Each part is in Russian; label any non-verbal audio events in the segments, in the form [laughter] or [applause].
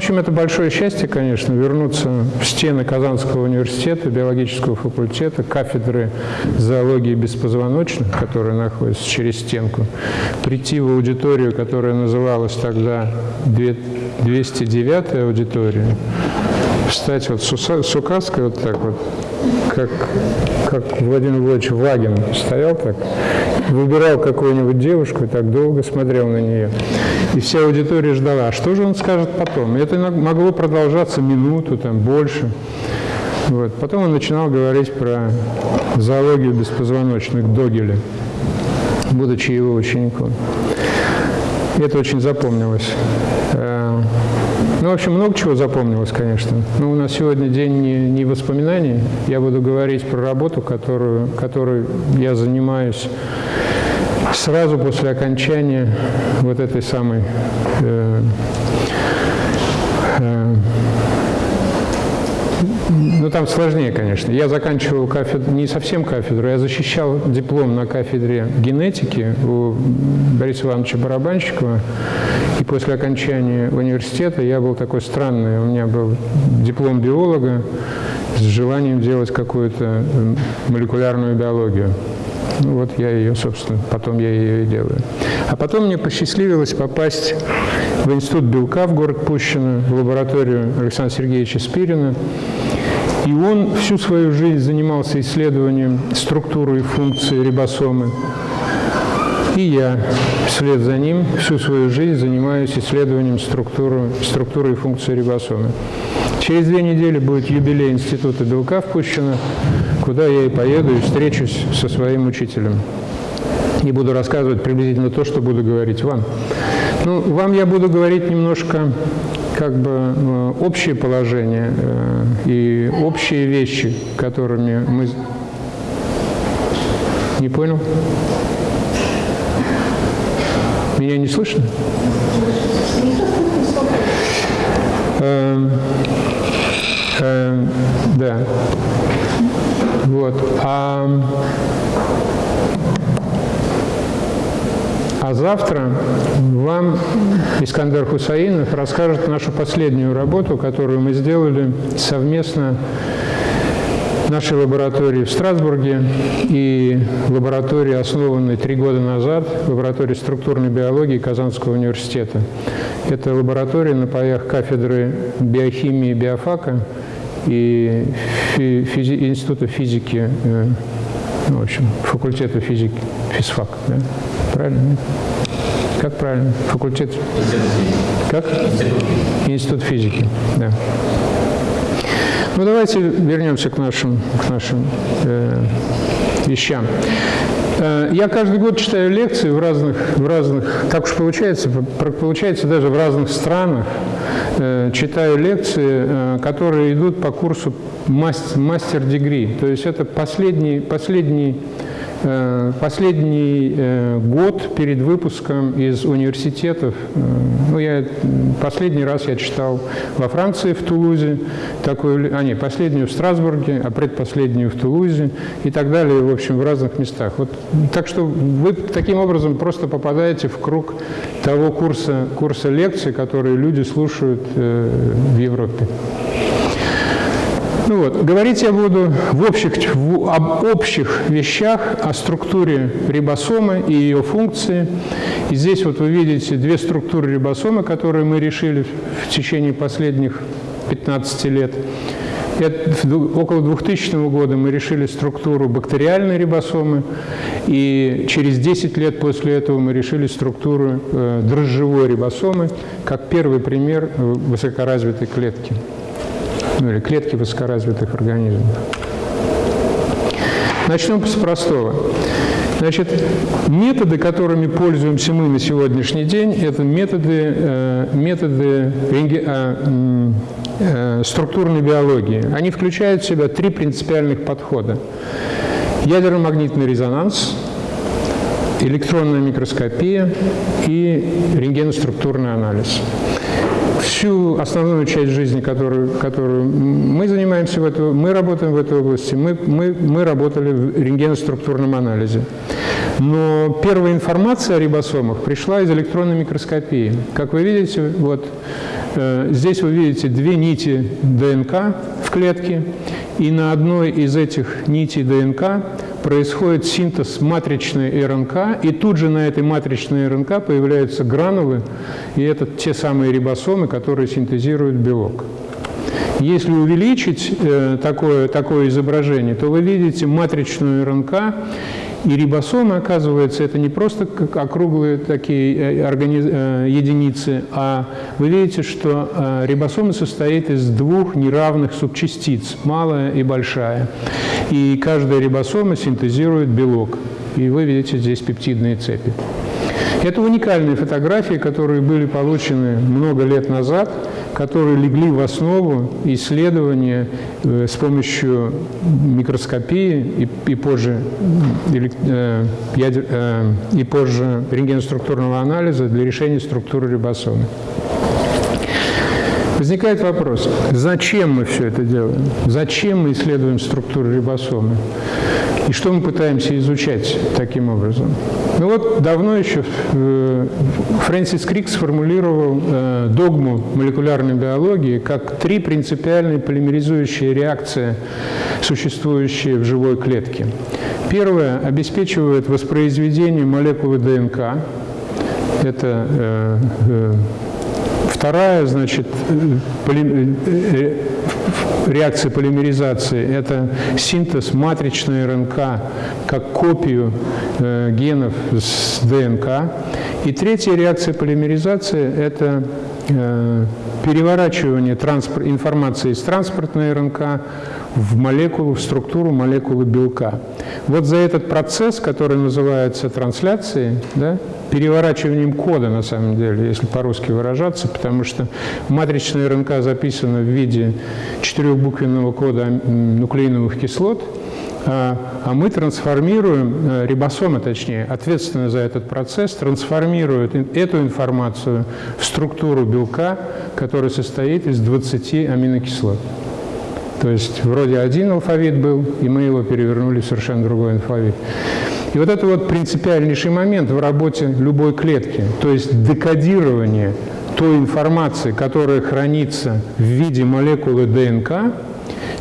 общем, это большое счастье, конечно, вернуться в стены Казанского университета, биологического факультета, кафедры зоологии беспозвоночных, которая находится через стенку, прийти в аудиторию, которая называлась тогда 209 аудитория, встать вот с указкой вот так вот, как, как Владимир Владимирович Вагин стоял так, выбирал какую-нибудь девушку и так долго смотрел на нее. И вся аудитория ждала, а что же он скажет потом? Это могло продолжаться минуту, там, больше. Вот. Потом он начинал говорить про зоологию беспозвоночных Догеля, будучи его учеником. Это очень запомнилось. Э, ну, в общем, много чего запомнилось, конечно. Но у нас сегодня день не, не воспоминаний. Я буду говорить про работу, которую, которой я занимаюсь сразу после окончания вот этой самой э, э, ну, там сложнее, конечно. Я заканчивал кафедру, не совсем кафедру, я защищал диплом на кафедре генетики у Бориса Ивановича Барабанщикова. И после окончания университета я был такой странный. У меня был диплом биолога с желанием делать какую-то молекулярную биологию. Ну, вот я ее, собственно, потом я ее и делаю. А потом мне посчастливилось попасть в Институт белка в город Пущино, в лабораторию Александра Сергеевича Спирина. И он всю свою жизнь занимался исследованием структуры и функции рибосомы. И я вслед за ним всю свою жизнь занимаюсь исследованием структуры, структуры и функции рибосомы. Через две недели будет юбилей Института белка в Пущино, куда я и поеду и встречусь со своим учителем. И буду рассказывать приблизительно то, что буду говорить вам. Ну, вам я буду говорить немножко как бы э, общее положение э, и общие вещи, которыми мы... Не понял? Меня не слышно? Да. Вот. А, а завтра вам Искандер Хусаинов расскажет нашу последнюю работу, которую мы сделали совместно нашей лаборатории в Страсбурге и лаборатории, основанной три года назад, лаборатории структурной биологии Казанского университета. Это лаборатория на паях кафедры биохимии биофака и физи Института физики, э, ну, в общем, факультета физики, физфак, да? Правильно? Как правильно? Факультет? Как? Институт физики, да. Ну, давайте вернемся к нашим, к нашим э, вещам. Э, я каждый год читаю лекции в разных, в разных, так уж получается, получается даже в разных странах. Э, читаю лекции, э, которые идут по курсу мастер-дегри. То есть это последний, последний последний э, год перед выпуском из университетов, э, ну, я, последний раз я читал во Франции, в Тулузе, такую, а не, последнюю в Страсбурге, а предпоследнюю в Тулузе и так далее, в общем, в разных местах. Вот, так что вы таким образом просто попадаете в круг того курса, курса лекций, которые люди слушают в Европе. Ну вот, говорить я буду в общих, в, об общих вещах, о структуре рибосомы и ее функции. И здесь вот вы видите две структуры рибосомы, которые мы решили в течение последних 15 лет. Это, около 2000 года мы решили структуру бактериальной рибосомы, и через 10 лет после этого мы решили структуру э, дрожжевой рибосомы, как первый пример высокоразвитой клетки ну, или клетки высокоразвитых организмов. Начнем с простого. Значит, методы, которыми пользуемся мы на сегодняшний день, это методы, э, методы э, э, структурной биологии. Они включают в себя три принципиальных подхода. Ядерно-магнитный резонанс, электронная микроскопия и рентгеноструктурный анализ всю основную часть жизни, которую, которую мы занимаемся в этой, мы работаем в этой области, мы, мы, мы работали в рентгеноструктурном анализе. Но первая информация о рибосомах пришла из электронной микроскопии. Как вы видите, вот э, здесь вы видите две нити ДНК в клетке, и на одной из этих нитей ДНК происходит синтез матричной РНК, и тут же на этой матричной РНК появляются гранулы, и это те самые рибосомы, которые синтезируют белок. Если увеличить э, такое, такое изображение, то вы видите матричную РНК, и рибосомы, оказывается, это не просто как округлые такие э. Э, единицы, а вы видите, что э, рибосомы состоит из двух неравных субчастиц, малая и большая. И каждая рибосома синтезирует белок. И вы видите здесь пептидные цепи. Это уникальные фотографии, которые были получены много лет назад, которые легли в основу исследования э, с помощью микроскопии и, и позже, э, ядер, э, и позже рентгеноструктурного анализа для решения структуры рибосомы. Возникает вопрос, зачем мы все это делаем? Зачем мы исследуем структуру рибосомы? И что мы пытаемся изучать таким образом? Ну вот давно еще э, Фрэнсис Крик сформулировал э, догму молекулярной биологии как три принципиальные полимеризующие реакции, существующие в живой клетке. Первое обеспечивает воспроизведение молекулы ДНК. Это э, Вторая, значит, реакция полимеризации – это синтез матричной РНК как копию э, генов с ДНК. И третья реакция полимеризации – это переворачивание информации из транспортной РНК в молекулу, в структуру молекулы белка. Вот за этот процесс, который называется трансляцией, да, переворачиванием кода, на самом деле, если по-русски выражаться, потому что матричная РНК записана в виде четырехбуквенного кода нуклеиновых кислот, а, а мы трансформируем, э, рибосомы точнее, ответственны за этот процесс, трансформируют эту информацию в структуру белка, которая состоит из 20 аминокислот. То есть вроде один алфавит был, и мы его перевернули в совершенно другой алфавит. И вот это вот принципиальнейший момент в работе любой клетки, то есть декодирование той информации, которая хранится в виде молекулы ДНК,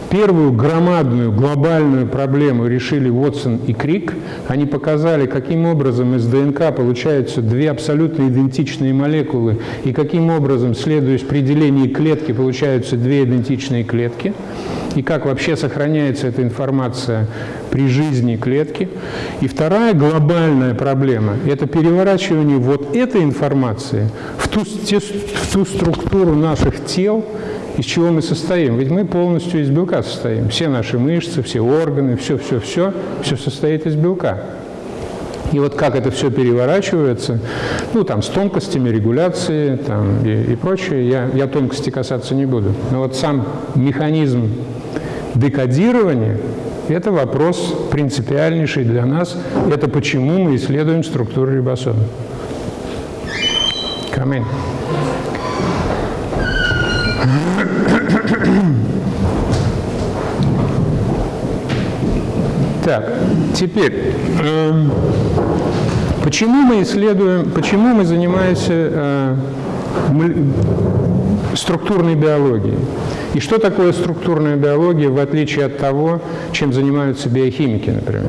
Первую громадную глобальную проблему решили Уотсон и Крик. Они показали, каким образом из ДНК получаются две абсолютно идентичные молекулы и каким образом, следуя определению клетки, получаются две идентичные клетки и как вообще сохраняется эта информация при жизни клетки. И вторая глобальная проблема – это переворачивание вот этой информации в ту, в ту структуру наших тел, из чего мы состоим. Ведь мы полностью из белка состоим. Все наши мышцы, все органы, все-все-все, все состоит из белка. И вот как это все переворачивается, ну, там, с тонкостями регуляции там, и, и прочее, я, я тонкости касаться не буду. Но вот сам механизм декодирования – это вопрос принципиальнейший для нас. Это почему мы исследуем структуру рибосома. Камень. Так, теперь, э, почему мы исследуем, почему мы занимаемся э, структурной биологией? И что такое структурная биология, в отличие от того, чем занимаются биохимики, например?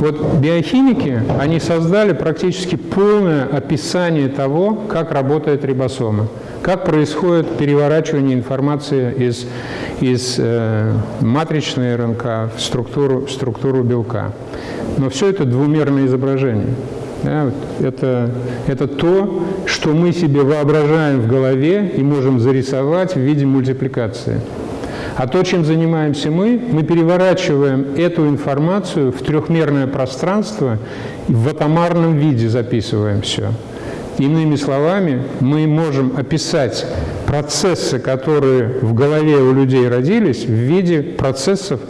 Вот биохимики, они создали практически полное описание того, как работает рибосома, как происходит переворачивание информации из, из э, матричной РНК в структуру, в структуру белка. Но все это двумерное изображение. Да, это, это то, что мы себе воображаем в голове и можем зарисовать в виде мультипликации. А то, чем занимаемся мы, мы переворачиваем эту информацию в трехмерное пространство и в атомарном виде записываем все. Иными словами, мы можем описать процессы, которые в голове у людей родились, в виде процессов,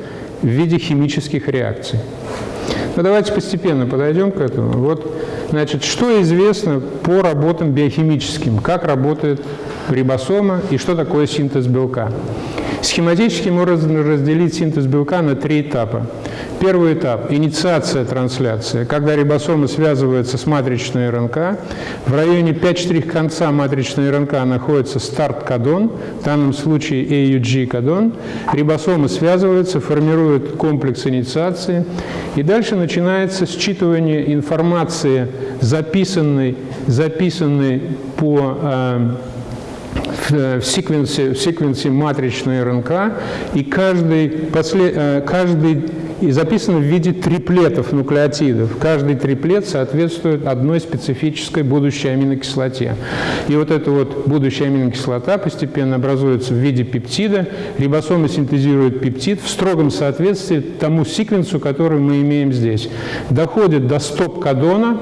в виде химических реакций. Но давайте постепенно подойдем к этому. Вот, значит, что известно по работам биохимическим, как работает рибосома и что такое синтез белка. Схематически можно разделить синтез белка на три этапа. Первый этап – инициация трансляции, когда рибосомы связываются с матричной РНК. В районе 5 конца матричной РНК находится старт-кодон, в данном случае AUG-кодон. Рибосомы связываются, формируют комплекс инициации, и дальше начинается считывание информации, записанной, записанной по э, в секвенсе, в секвенсе матричной РНК, и каждый, после, э, каждый и записано в виде триплетов нуклеотидов. Каждый триплет соответствует одной специфической будущей аминокислоте. И вот эта вот будущая аминокислота постепенно образуется в виде пептида. Рибосомы синтезируют пептид в строгом соответствии тому секвенсу, который мы имеем здесь. Доходит до стоп-кодона.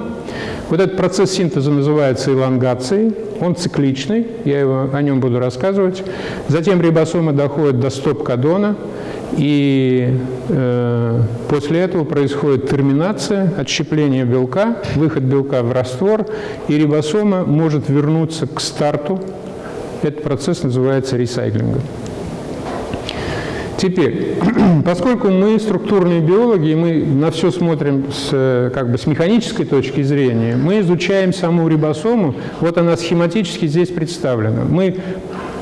Вот этот процесс синтеза называется элонгацией. Он цикличный, я его, о нем буду рассказывать. Затем рибосомы доходят до стоп-кодона. И э, после этого происходит терминация, отщепление белка, выход белка в раствор, и рибосома может вернуться к старту. Этот процесс называется ресайклингом. Теперь, [clears throat] поскольку мы структурные биологи, и мы на все смотрим с, как бы, с механической точки зрения, мы изучаем саму рибосому, вот она схематически здесь представлена. Мы,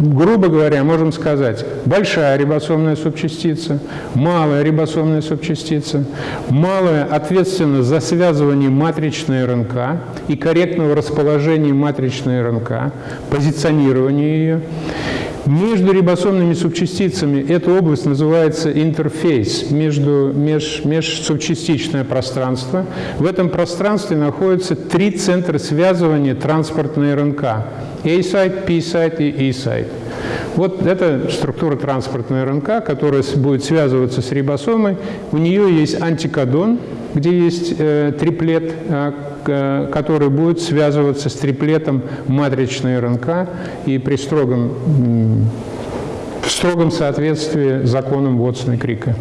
грубо говоря, можем сказать, большая рибосомная субчастица, малая рибосомная субчастица, малая ответственна за связывание матричной РНК и корректного расположения матричной РНК, позиционирование ее. Между рибосомными субчастицами эта область называется интерфейс, между, меж, межсубчастичное пространство. В этом пространстве находятся три центра связывания транспортной РНК – A-сайт, P-сайт и E-сайт. Вот это структура транспортной РНК, которая будет связываться с рибосомой. У нее есть антикодон, где есть э, триплет, э, который будет связываться с триплетом матричной РНК и при строгом, в строгом соответствии законом Вотсона и Крика.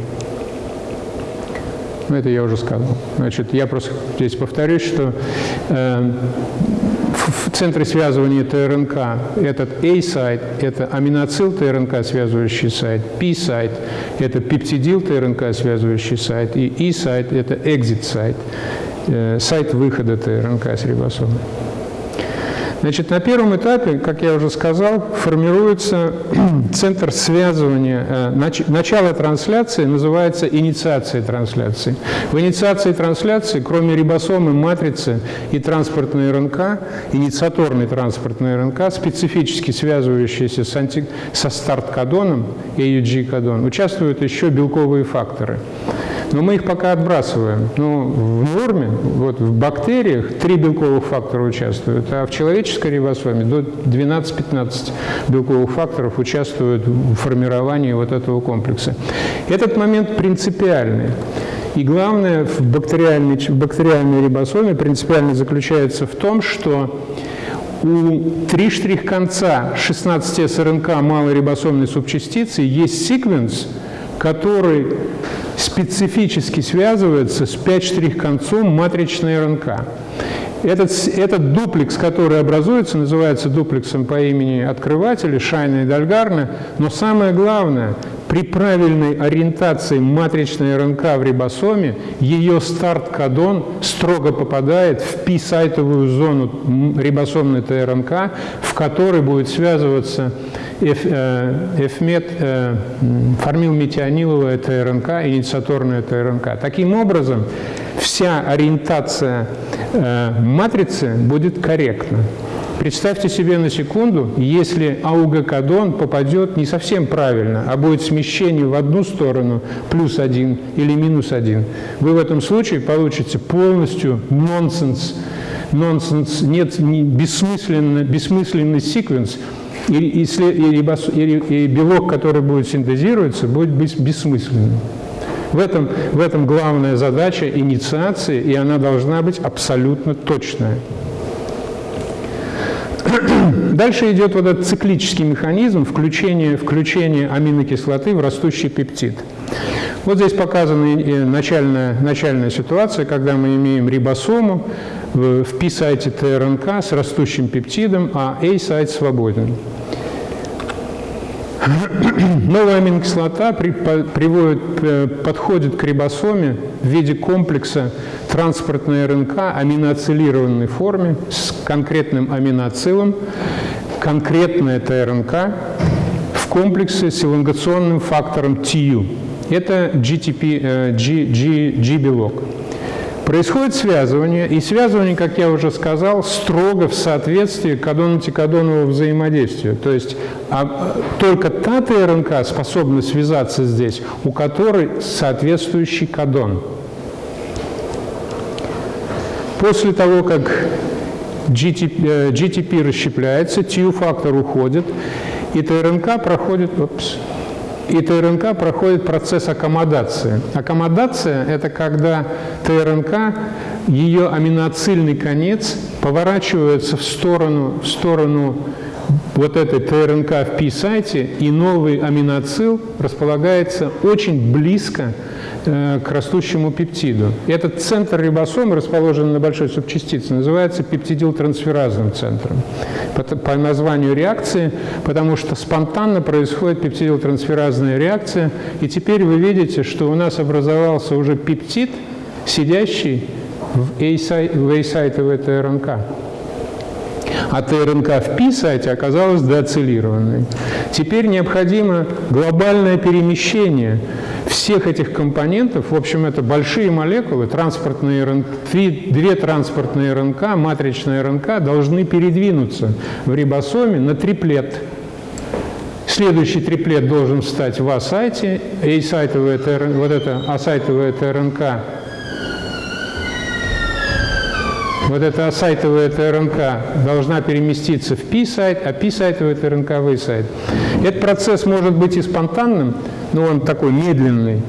Ну, это я уже сказал. Значит, я просто здесь повторюсь, что э, в центре связывания ТРНК этот A-сайт – это аминоцил ТРНК, связывающий сайт, P-сайт – это пептидил ТРНК, связывающий сайт, и E-сайт – это exit-сайт, э, сайт выхода ТРНК с рибосомой. Значит, на первом этапе, как я уже сказал, формируется [clears throat] центр связывания. Э, начало трансляции называется инициацией трансляции. В инициации трансляции, кроме рибосомы, матрицы и транспортной РНК, инициаторной транспортной РНК, специфически связывающиеся с анти... со старт-кодоном, AUG-кодон, участвуют еще белковые факторы. Но мы их пока отбрасываем. Ну, в норме, вот в бактериях три белковых фактора участвуют, а в человеческой рибосоме до 12-15 белковых факторов участвуют в формировании вот этого комплекса. Этот момент принципиальный. И главное в бактериальной, в бактериальной рибосоме принципиально заключается в том, что у три штрих-конца 16 СРНК малой рибосомной субчастицы есть секвенс, который специфически связывается с 5-штрих-концом матричной РНК. Этот, этот дуплекс, который образуется, называется дуплексом по имени открывателя, Шайна и Дальгарна, но самое главное, при правильной ориентации матричной РНК в рибосоме, ее старт-кодон строго попадает в пи-сайтовую зону рибосомной ТРНК, в которой будет связываться эфмет, э, ТРНК, инициаторная ТРНК. Таким образом, вся ориентация э, матрицы будет корректна. Представьте себе на секунду, если АУГ-кодон попадет не совсем правильно, а будет смещение в одну сторону, плюс один или минус один, вы в этом случае получите полностью нонсенс, нонсенс, нет, не, бессмысленный, бессмысленный секвенс, и, и, и, и белок, который будет синтезироваться, будет бессмысленным. В этом, в этом главная задача инициации, и она должна быть абсолютно точная. [clears throat] Дальше идет вот этот циклический механизм включения, включения аминокислоты в растущий пептид. Вот здесь показана начальная, начальная ситуация, когда мы имеем рибосому в P-сайте ТРНК с растущим пептидом, а A-сайт свободен. Новая аминокислота при, приводит, э, подходит к рибосоме в виде комплекса транспортной РНК аминоацилированной форме с конкретным аминоацилом. Конкретно это РНК в комплексе с элонгационным фактором TU. Это GTP, э, G, G, G-белок. Происходит связывание, и связывание, как я уже сказал, строго в соответствии кадон-антикадонового взаимодействия. То есть а, только та ТРНК способна связаться здесь, у которой соответствующий кадон. После того, как GTP, GTP э, расщепляется, TU-фактор уходит, и ТРНК проходит... Опс, и ТРНК проходит процесс аккомодации. Аккомодация – это когда ТРНК, ее аминоцильный конец поворачивается в сторону, в сторону вот этой ТРНК в P-сайте, и новый аминоцил располагается очень близко к растущему пептиду. этот центр рибосомы, расположенный на большой субчастице, называется пептидилтрансферазным центром по, названию реакции, потому что спонтанно происходит пептидилтрансферазная реакция, и теперь вы видите, что у нас образовался уже пептид, сидящий в A-сайтовой ТРНК. А ТРНК в P-сайте оказалась деоцилированной. Теперь необходимо глобальное перемещение всех этих компонентов, в общем, это большие молекулы, транспортные РНК, две транспортные РНК, матричная РНК должны передвинуться в рибосоме на триплет. Следующий триплет должен встать в А-сайте, A-сайтовая, вот это А-сайтовая ТРНК вот эта сайтовая ТРНК должна переместиться в P-сайт, а P-сайтовая ТРНК в A-сайт. Этот процесс может быть и спонтанным, но он такой медленный,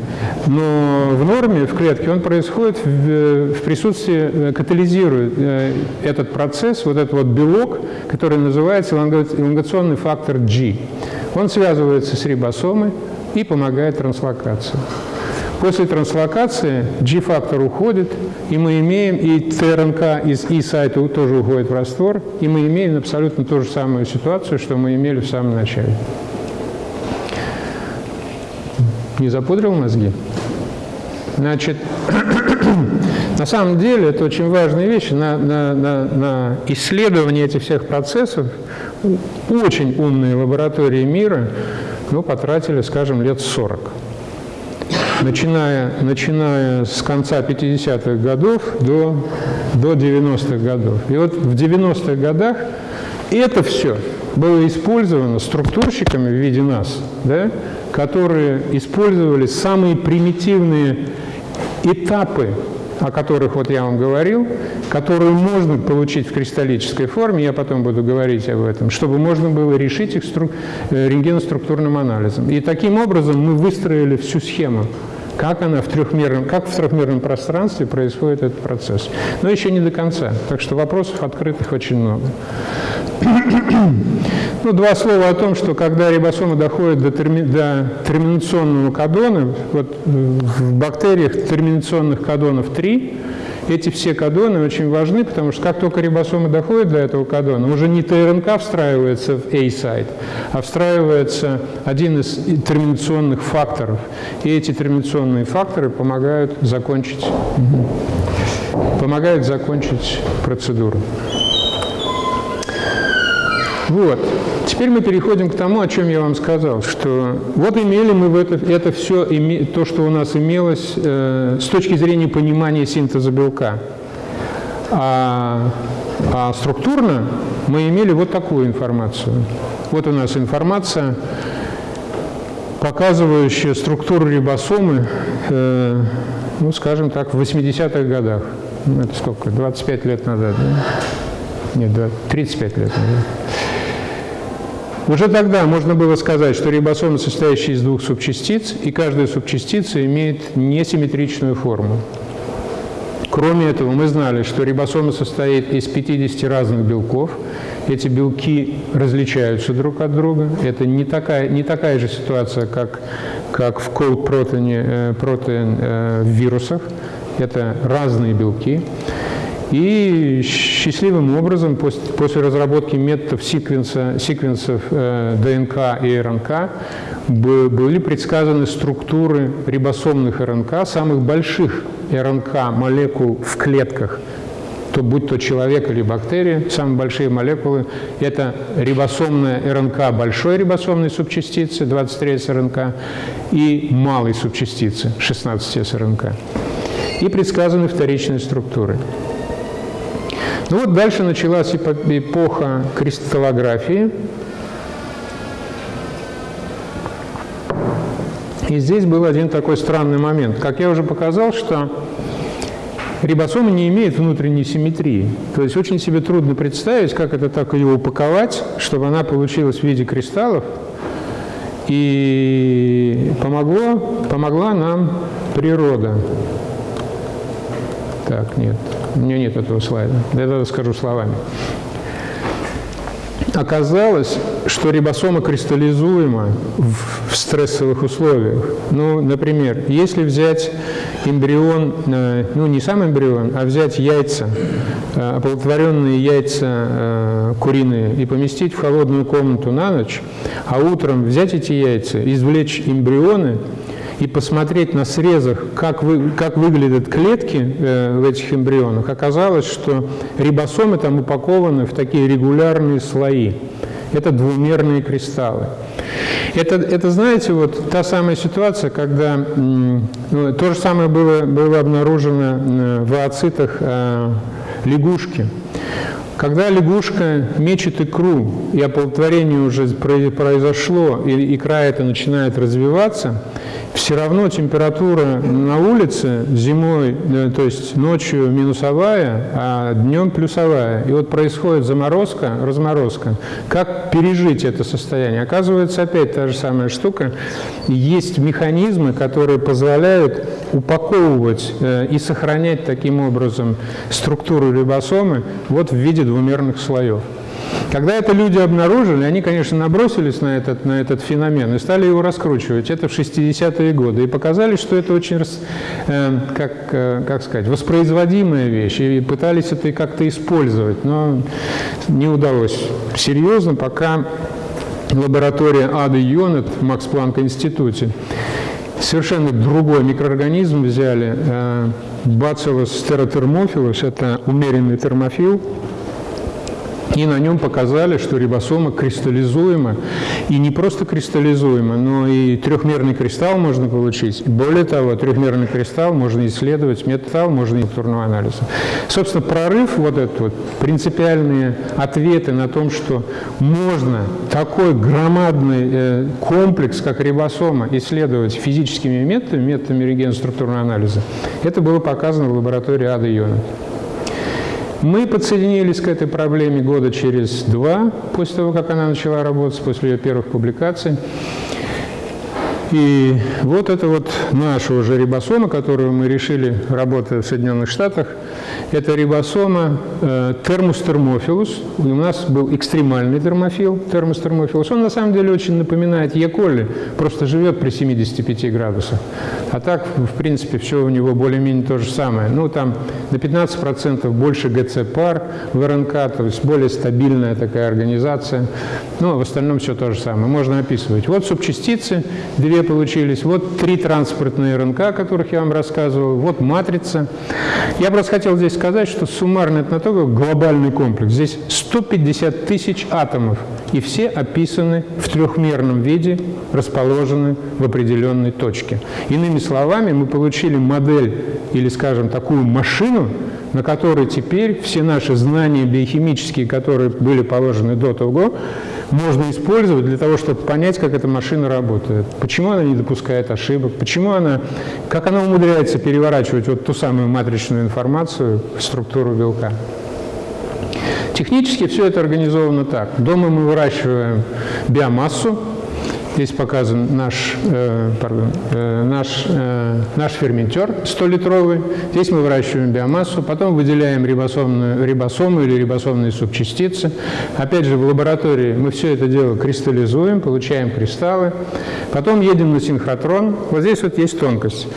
но в норме, в клетке, он происходит в, в присутствии, э, катализирует э, этот процесс, вот этот вот белок, который называется элонгационный фактор G. Он связывается с рибосомой и помогает транслокации. После транслокации G-фактор уходит, и мы имеем, и ТРНК из И-сайта тоже уходит в раствор, и мы имеем абсолютно ту же самую ситуацию, что мы имели в самом начале. Не запудрил мозги? Значит, [clears throat] на самом деле это очень важные вещи. На, на, на, на исследование этих всех процессов очень умные лаборатории мира ну, потратили, скажем, лет 40 начиная, начиная с конца 50-х годов до, до 90-х годов. И вот в 90-х годах это все было использовано структурщиками в виде нас, да, которые использовали самые примитивные этапы о которых вот я вам говорил, которые можно получить в кристаллической форме, я потом буду говорить об этом, чтобы можно было решить их стру... Э, рентгеноструктурным анализом. И таким образом мы выстроили всю схему как она в трехмерном, как в трехмерном пространстве происходит этот процесс. Но еще не до конца, так что вопросов открытых очень много. [coughs] Ну, два слова о том, что когда рибосомы доходят до, терми, до терминационного кодона, вот в бактериях терминационных кодонов 3, эти все кадоны очень важны, потому что как только рибосомы доходят до этого кадона, уже не ТРНК встраивается в A-сайт, а встраивается один из терминационных факторов. И эти терминационные факторы помогают закончить, помогают закончить процедуру. Вот. Теперь мы переходим к тому, о чем я вам сказал, что вот имели мы в это, это все, то, что у нас имелось э, с точки зрения понимания синтеза белка. А, а структурно мы имели вот такую информацию. Вот у нас информация, показывающая структуру рибосомы, э, ну, скажем так, в 80-х годах. Ну, это сколько? 25 лет назад, да? Нет, 35 лет назад. Уже тогда можно было сказать, что рибосомы состоящие из двух субчастиц, и каждая субчастица имеет несимметричную форму. Кроме этого, мы знали, что рибосома состоит из 50 разных белков. Эти белки различаются друг от друга. Это не такая, не такая же ситуация, как, как в колд-протеине э, протеин, э, в вирусах. Это разные белки. И счастливым образом после, после разработки методов секвенса, секвенсов э, ДНК и РНК были предсказаны структуры рибосомных РНК, самых больших РНК молекул в клетках – то будь то человек или бактерия, самые большие молекулы – это рибосомная РНК большой рибосомной субчастицы, 23 РНК, и малой субчастицы, 16 РНК. И предсказаны вторичные структуры. Ну вот дальше началась эпоха кристаллографии. И здесь был один такой странный момент. Как я уже показал, что рибосома не имеет внутренней симметрии. То есть очень себе трудно представить, как это так ее упаковать, чтобы она получилась в виде кристаллов. И помогло, помогла нам природа. Так, нет, у меня нет этого слайда. Я это скажу словами. Оказалось, что рибосома кристаллизуема в, в стрессовых условиях. Ну, например, если взять эмбрион, э, ну не сам эмбрион, а взять яйца, э, оплодотворенные яйца э, куриные и поместить в холодную комнату на ночь, а утром взять эти яйца, извлечь эмбрионы и посмотреть на срезах, как, вы, как выглядят клетки э, в этих эмбрионах, оказалось, что рибосомы там упакованы в такие регулярные слои. Это двумерные кристаллы. Это, это, знаете, вот та самая ситуация, когда ну, то же самое было, было обнаружено в ооцитах э, лягушки. Когда лягушка мечет икру, и оплодотворение уже произошло, и икра это начинает развиваться, все равно температура на улице зимой, э, то есть ночью минусовая, а днем плюсовая. И вот происходит заморозка, разморозка. Как пережить это состояние? Оказывается, опять та же самая штука. Есть механизмы, которые позволяют упаковывать э, и сохранять таким образом структуру рибосомы вот в виде двумерных слоев. Когда это люди обнаружили, они, конечно, набросились на этот, на этот феномен и стали его раскручивать. Это в 60-е годы. И показали, что это очень, э, как, э, как сказать, воспроизводимая вещь. И пытались это как-то использовать, но не удалось. Серьезно, пока лаборатория Ады Йонет в Макс Планк институте совершенно другой микроорганизм взяли, э, stereothermophilus, это умеренный термофил, и на нем показали, что рибосома кристаллизуема. И не просто кристаллизуема, но и трехмерный кристалл можно получить. Более того, трехмерный кристалл можно исследовать метал, можно структурного анализа. Собственно, прорыв, вот этот вот, принципиальные ответы на том, что можно такой громадный э, комплекс, как рибосома, исследовать физическими методами, методами регенструктурного анализа, это было показано в лаборатории Ада Йона. Мы подсоединились к этой проблеме года через два, после того, как она начала работать, после ее первых публикаций. И вот это вот наша уже рибосома, которую мы решили, работая в Соединенных Штатах, это рибосома э, термустермофилус. У нас был экстремальный термофил, термустермофилус. Он на самом деле очень напоминает Е. коли, просто живет при 75 градусах. А так, в принципе, все у него более-менее то же самое. Ну, там на 15% больше ГЦ-пар в РНК, то есть более стабильная такая организация. Ну, а в остальном все то же самое. Можно описывать. Вот субчастицы, две получились. Вот три транспортные РНК, о которых я вам рассказывал. Вот матрица. Я просто хотел здесь сказать, что суммарно это на то глобальный комплекс. Здесь 150 тысяч атомов, и все описаны в трехмерном виде, расположены в определенной точке. Иными словами, мы получили модель или, скажем, такую машину, на которой теперь все наши знания биохимические, которые были положены до того, можно использовать для того, чтобы понять, как эта машина работает. Почему она не допускает ошибок, почему она, как она умудряется переворачивать вот ту самую матричную информацию в структуру белка. Технически все это организовано так. Дома мы выращиваем биомассу, Здесь показан наш, э, пардон, э, наш, э, наш ферментер 100-литровый. Здесь мы выращиваем биомассу, потом выделяем рибосомную, рибосому или рибосомные субчастицы. Опять же, в лаборатории мы все это дело кристаллизуем, получаем кристаллы. Потом едем на синхротрон. Вот здесь вот есть тонкость.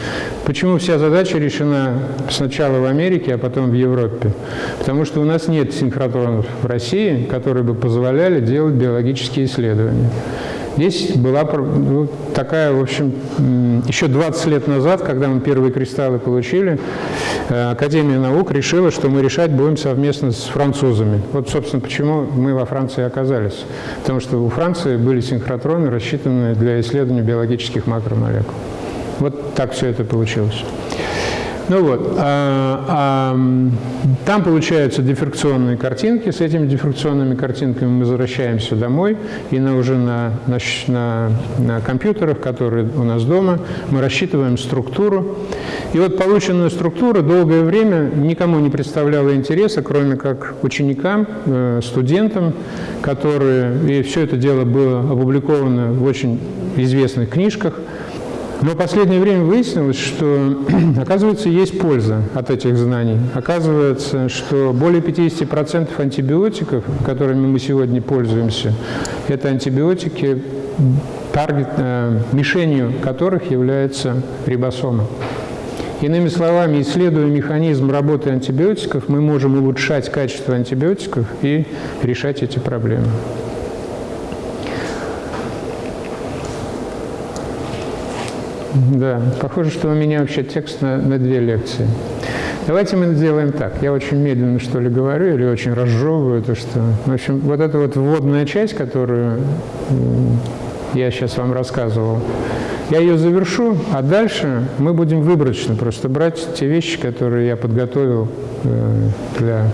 Почему вся задача решена сначала в Америке, а потом в Европе? Потому что у нас нет синхротронов в России, которые бы позволяли делать биологические исследования. Здесь была ну, такая, в общем, еще 20 лет назад, когда мы первые кристаллы получили, э, Академия наук решила, что мы решать будем совместно с французами. Вот, собственно, почему мы во Франции оказались. Потому что у Франции были синхротроны, рассчитанные для исследования биологических макромолекул. Вот так все это получилось. Ну вот, а, а, там получаются дифракционные картинки. С этими дифракционными картинками мы возвращаемся домой, и на, уже на, на, на компьютерах, которые у нас дома, мы рассчитываем структуру. И вот полученная структура долгое время никому не представляла интереса, кроме как ученикам, э, студентам, которые... И все это дело было опубликовано в очень известных книжках – но в последнее время выяснилось, что, [clears throat] оказывается, есть польза от этих знаний. Оказывается, что более 50% антибиотиков, которыми мы сегодня пользуемся, это антибиотики, таргет, э, мишенью которых является рибосома. Иными словами, исследуя механизм работы антибиотиков, мы можем улучшать качество антибиотиков и решать эти проблемы. Да, похоже, что у меня вообще текст на, на две лекции. Давайте мы сделаем так. Я очень медленно, что ли, говорю, или очень разжевываю то, что... В общем, вот эта вот вводная часть, которую я сейчас вам рассказывал, я ее завершу, а дальше мы будем выборочно просто брать те вещи, которые я подготовил э, для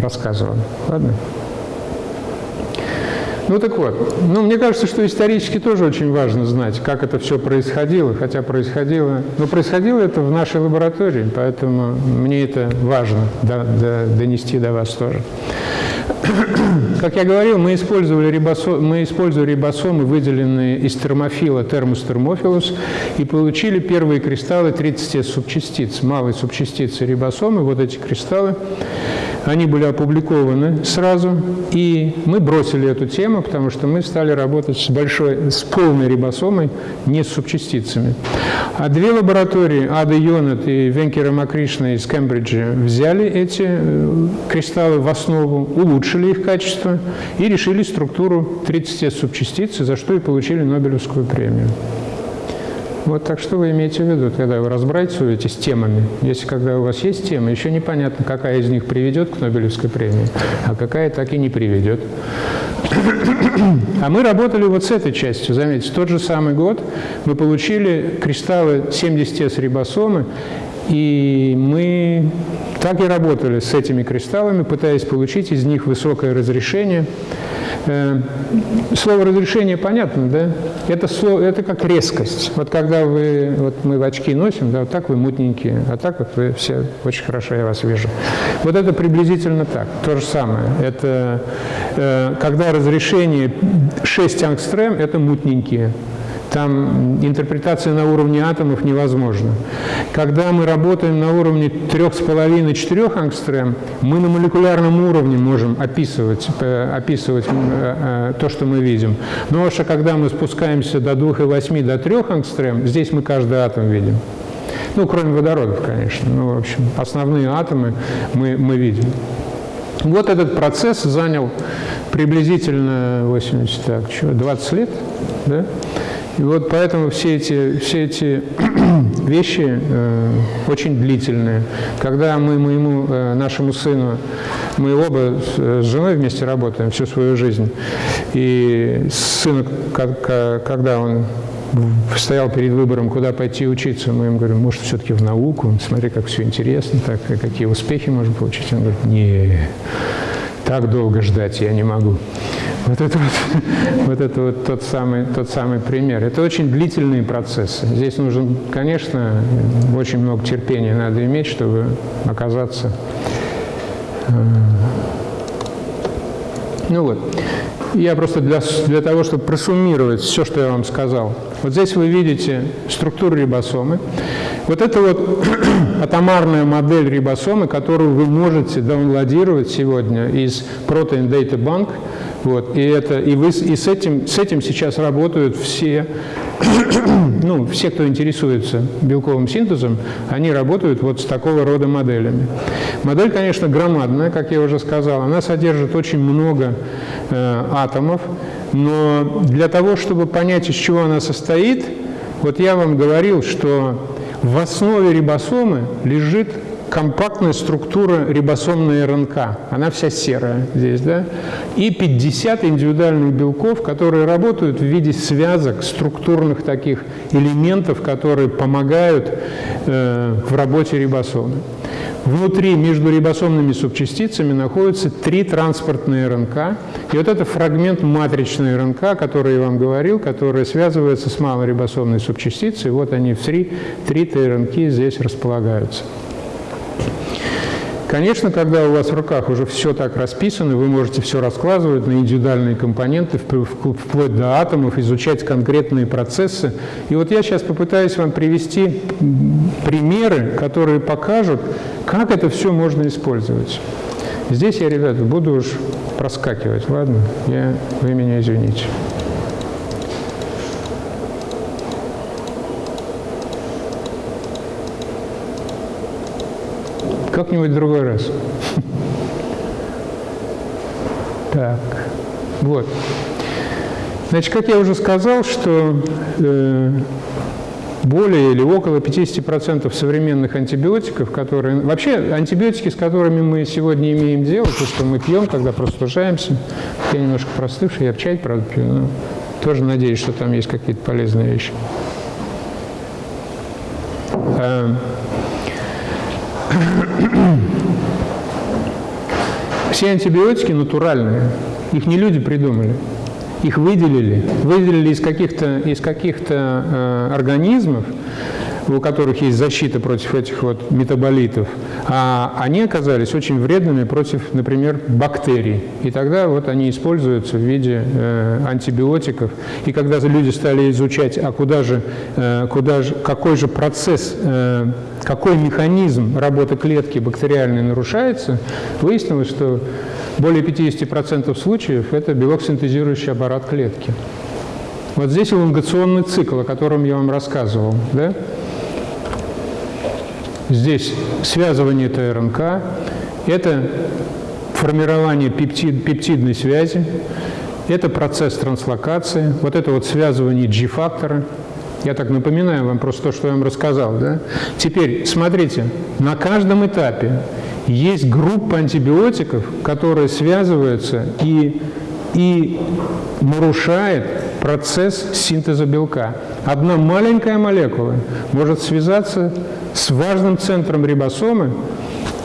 рассказа. Ладно? Ну так вот, ну мне кажется, что исторически тоже очень важно знать, как это все происходило, хотя происходило, но происходило это в нашей лаборатории, поэтому мне это важно до, до, донести до вас тоже. [clears throat] Как я говорил, мы использовали рибосом, мы использовали рибосомы, выделенные из термофила термус термофилус, и получили первые кристаллы 30 субчастиц, малые субчастицы рибосомы, вот эти кристаллы они были опубликованы сразу, и мы бросили эту тему, потому что мы стали работать с большой, с полной рибосомой, не с субчастицами. А две лаборатории, Ада Йонат и Венкера Макришна из Кембриджа, взяли эти э, кристаллы в основу, улучшили их качество и решили структуру 30 субчастиц, за что и получили Нобелевскую премию. Вот так что вы имеете в виду, когда вы разбрасываете с темами? Если когда у вас есть тема, еще непонятно, какая из них приведет к Нобелевской премии, а какая так и не приведет. А мы работали вот с этой частью, заметьте, тот же самый год мы получили кристаллы 70С рибосомы, и мы так и работали с этими кристаллами, пытаясь получить из них высокое разрешение – слово «разрешение» понятно, да? Это, слово, это как резкость. Вот когда вы, вот мы в очки носим, да, вот так вы мутненькие, а так вот вы все очень хорошо, я вас вижу. Вот это приблизительно так, то же самое. Это э, когда разрешение 6 ангстрем, это мутненькие. Там интерпретация на уровне атомов невозможна. Когда мы работаем на уровне 3,5-4 ангстрем, мы на молекулярном уровне можем описывать, э, описывать э, э, то, что мы видим. Но уж когда мы спускаемся до 2,8 до 3 ангстрем, здесь мы каждый атом видим. Ну, кроме водородов, конечно. Ну, в общем, основные атомы мы, мы видим. Вот этот процесс занял приблизительно 80, так, что, 20 лет, да? И вот поэтому все эти, все эти [clears throat] вещи э, очень длительные. Когда мы моему, э, нашему сыну, мы оба с, с женой вместе работаем всю свою жизнь, и сыну, когда он стоял перед выбором, куда пойти учиться, мы ему говорим, может, все-таки в науку, смотри, как все интересно, так, какие успехи можно получить. Он говорит, не, так долго ждать я не могу. Вот это вот, [laughs] вот, это вот тот, самый, тот самый пример. Это очень длительные процессы. Здесь нужно, конечно, очень много терпения надо иметь, чтобы оказаться... Э, ну вот. я просто для, для того, чтобы просуммировать все, что я вам сказал. Вот здесь вы видите структуру рибосомы. Вот это вот [clears throat] атомарная модель рибосомы, которую вы можете даунлодировать сегодня из Protein Data Bank. Вот, и, это, и, вы, и с, этим, с этим сейчас работают все, [clears throat] ну, все, кто интересуется белковым синтезом, они работают вот с такого рода моделями. Модель, конечно, громадная, как я уже сказал, она содержит очень много э, атомов, но для того, чтобы понять, из чего она состоит, вот я вам говорил, что в основе рибосомы лежит компактная структура рибосомной РНК. Она вся серая здесь, да? И 50 индивидуальных белков, которые работают в виде связок, структурных таких элементов, которые помогают э, в работе рибосомы. Внутри, между рибосомными субчастицами, находятся три транспортные РНК. И вот это фрагмент матричной РНК, который я вам говорил, которая связывается с малорибосомной субчастицей. Вот они, три, три ТРНК здесь располагаются. Конечно, когда у вас в руках уже все так расписано, вы можете все раскладывать на индивидуальные компоненты, вплоть до атомов, изучать конкретные процессы. И вот я сейчас попытаюсь вам привести примеры, которые покажут, как это все можно использовать. Здесь я, ребята, буду уж проскакивать, ладно? Я, вы меня извините. Как-нибудь в другой раз. Так, вот. Значит, как я уже сказал, что э, более или около 50% современных антибиотиков, которые... Вообще, антибиотики, с которыми мы сегодня имеем дело, то, что мы пьем, когда простужаемся, я немножко простывший, я чай, правда, пью, но тоже надеюсь, что там есть какие-то полезные вещи. А, все антибиотики натуральные, их не люди придумали. Их выделили, выделили из каких-то из каких-то э, организмов, у которых есть защита против этих вот метаболитов, а они оказались очень вредными против, например, бактерий. И тогда вот они используются в виде э, антибиотиков. И когда люди стали изучать, а куда же, э, куда же, какой же процесс, э, какой механизм работы клетки бактериальной нарушается, выяснилось, что более 50% случаев это белок синтезирующий аппарат клетки. Вот здесь элонгационный цикл, о котором я вам рассказывал. Да? Здесь связывание ТРНК, это формирование пептид, пептидной связи, это процесс транслокации, вот это вот связывание G-фактора. Я так напоминаю вам просто то, что я вам рассказал. Да? Теперь, смотрите, на каждом этапе есть группа антибиотиков, которая связывается и, и нарушает процесс синтеза белка. Одна маленькая молекула может связаться с важным центром рибосомы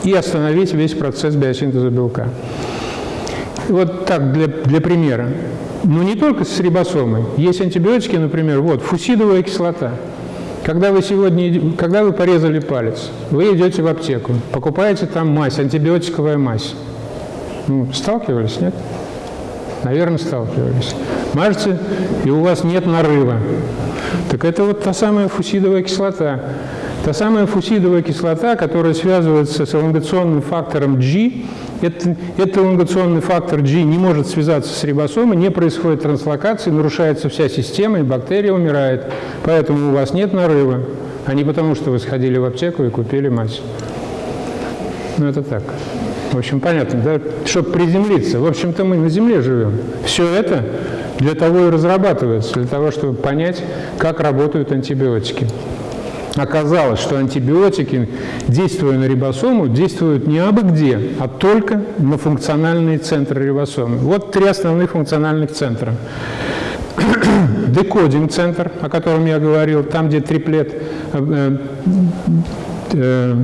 и остановить весь процесс биосинтеза белка. Вот так, для, для примера. Но не только с рибосомой. Есть антибиотики, например, вот, фусидовая кислота. Когда вы сегодня, когда вы порезали палец, вы идете в аптеку, покупаете там мазь, антибиотиковая мазь. Ну, сталкивались, нет? Наверное, сталкивались. Мажете, и у вас нет нарыва. Так это вот та самая фусидовая кислота. Та самая фусидовая кислота, которая связывается с элонгационным фактором G, это, этот элонгационный фактор G не может связаться с рибосомой, не происходит транслокации, нарушается вся система, и бактерия умирает. Поэтому у вас нет нарыва, а не потому, что вы сходили в аптеку и купили мазь. Ну, это так. В общем, понятно, да? Чтобы приземлиться. В общем-то, мы на Земле живем. Все это для того и разрабатывается, для того, чтобы понять, как работают антибиотики оказалось, что антибиотики, действуя на рибосому, действуют не абы где, а только на функциональные центры рибосомы. Вот три основных функциональных центра. [coughs] Декодинг-центр, о котором я говорил, там, где триплет, э,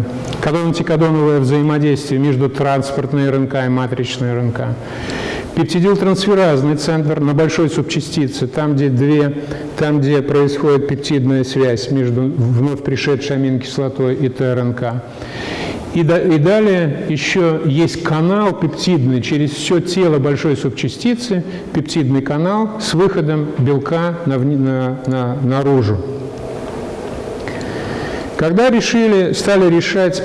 э, взаимодействие между транспортной РНК и матричной РНК. Пептидилтрансферазный центр на большой субчастице, там где, две, там, где происходит пептидная связь между вновь пришедшей аминокислотой и ТРНК. И, да, и далее еще есть канал пептидный через все тело большой субчастицы, пептидный канал с выходом белка на, на, на, наружу. Когда решили, стали решать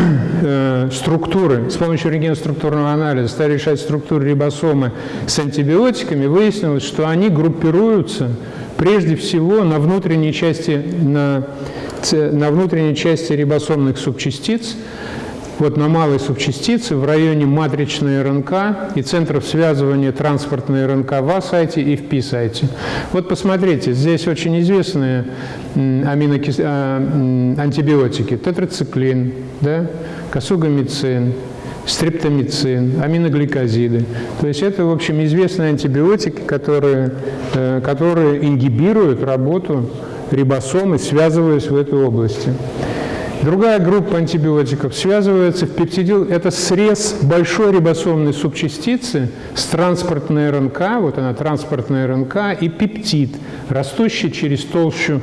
[clears throat] э, структуры, с помощью рентгеноструктурного анализа, стали решать структуры рибосомы с антибиотиками, выяснилось, что они группируются прежде всего на внутренней части, на, на внутренней части рибосомных субчастиц, вот на малой субчастице в районе матричной РНК и центров связывания транспортной РНК в А-сайте и в Пи-сайте. Вот посмотрите, здесь очень известные аминокис... а, антибиотики. Тетрациклин, да? косугамицин, стрептомицин, аминогликозиды. То есть это, в общем, известные антибиотики, которые, э, которые ингибируют работу рибосомы, связываясь в этой области. Другая группа антибиотиков связывается в пептидил. Это срез большой рибосомной субчастицы с транспортной РНК, вот она транспортная РНК, и пептид, растущий через толщу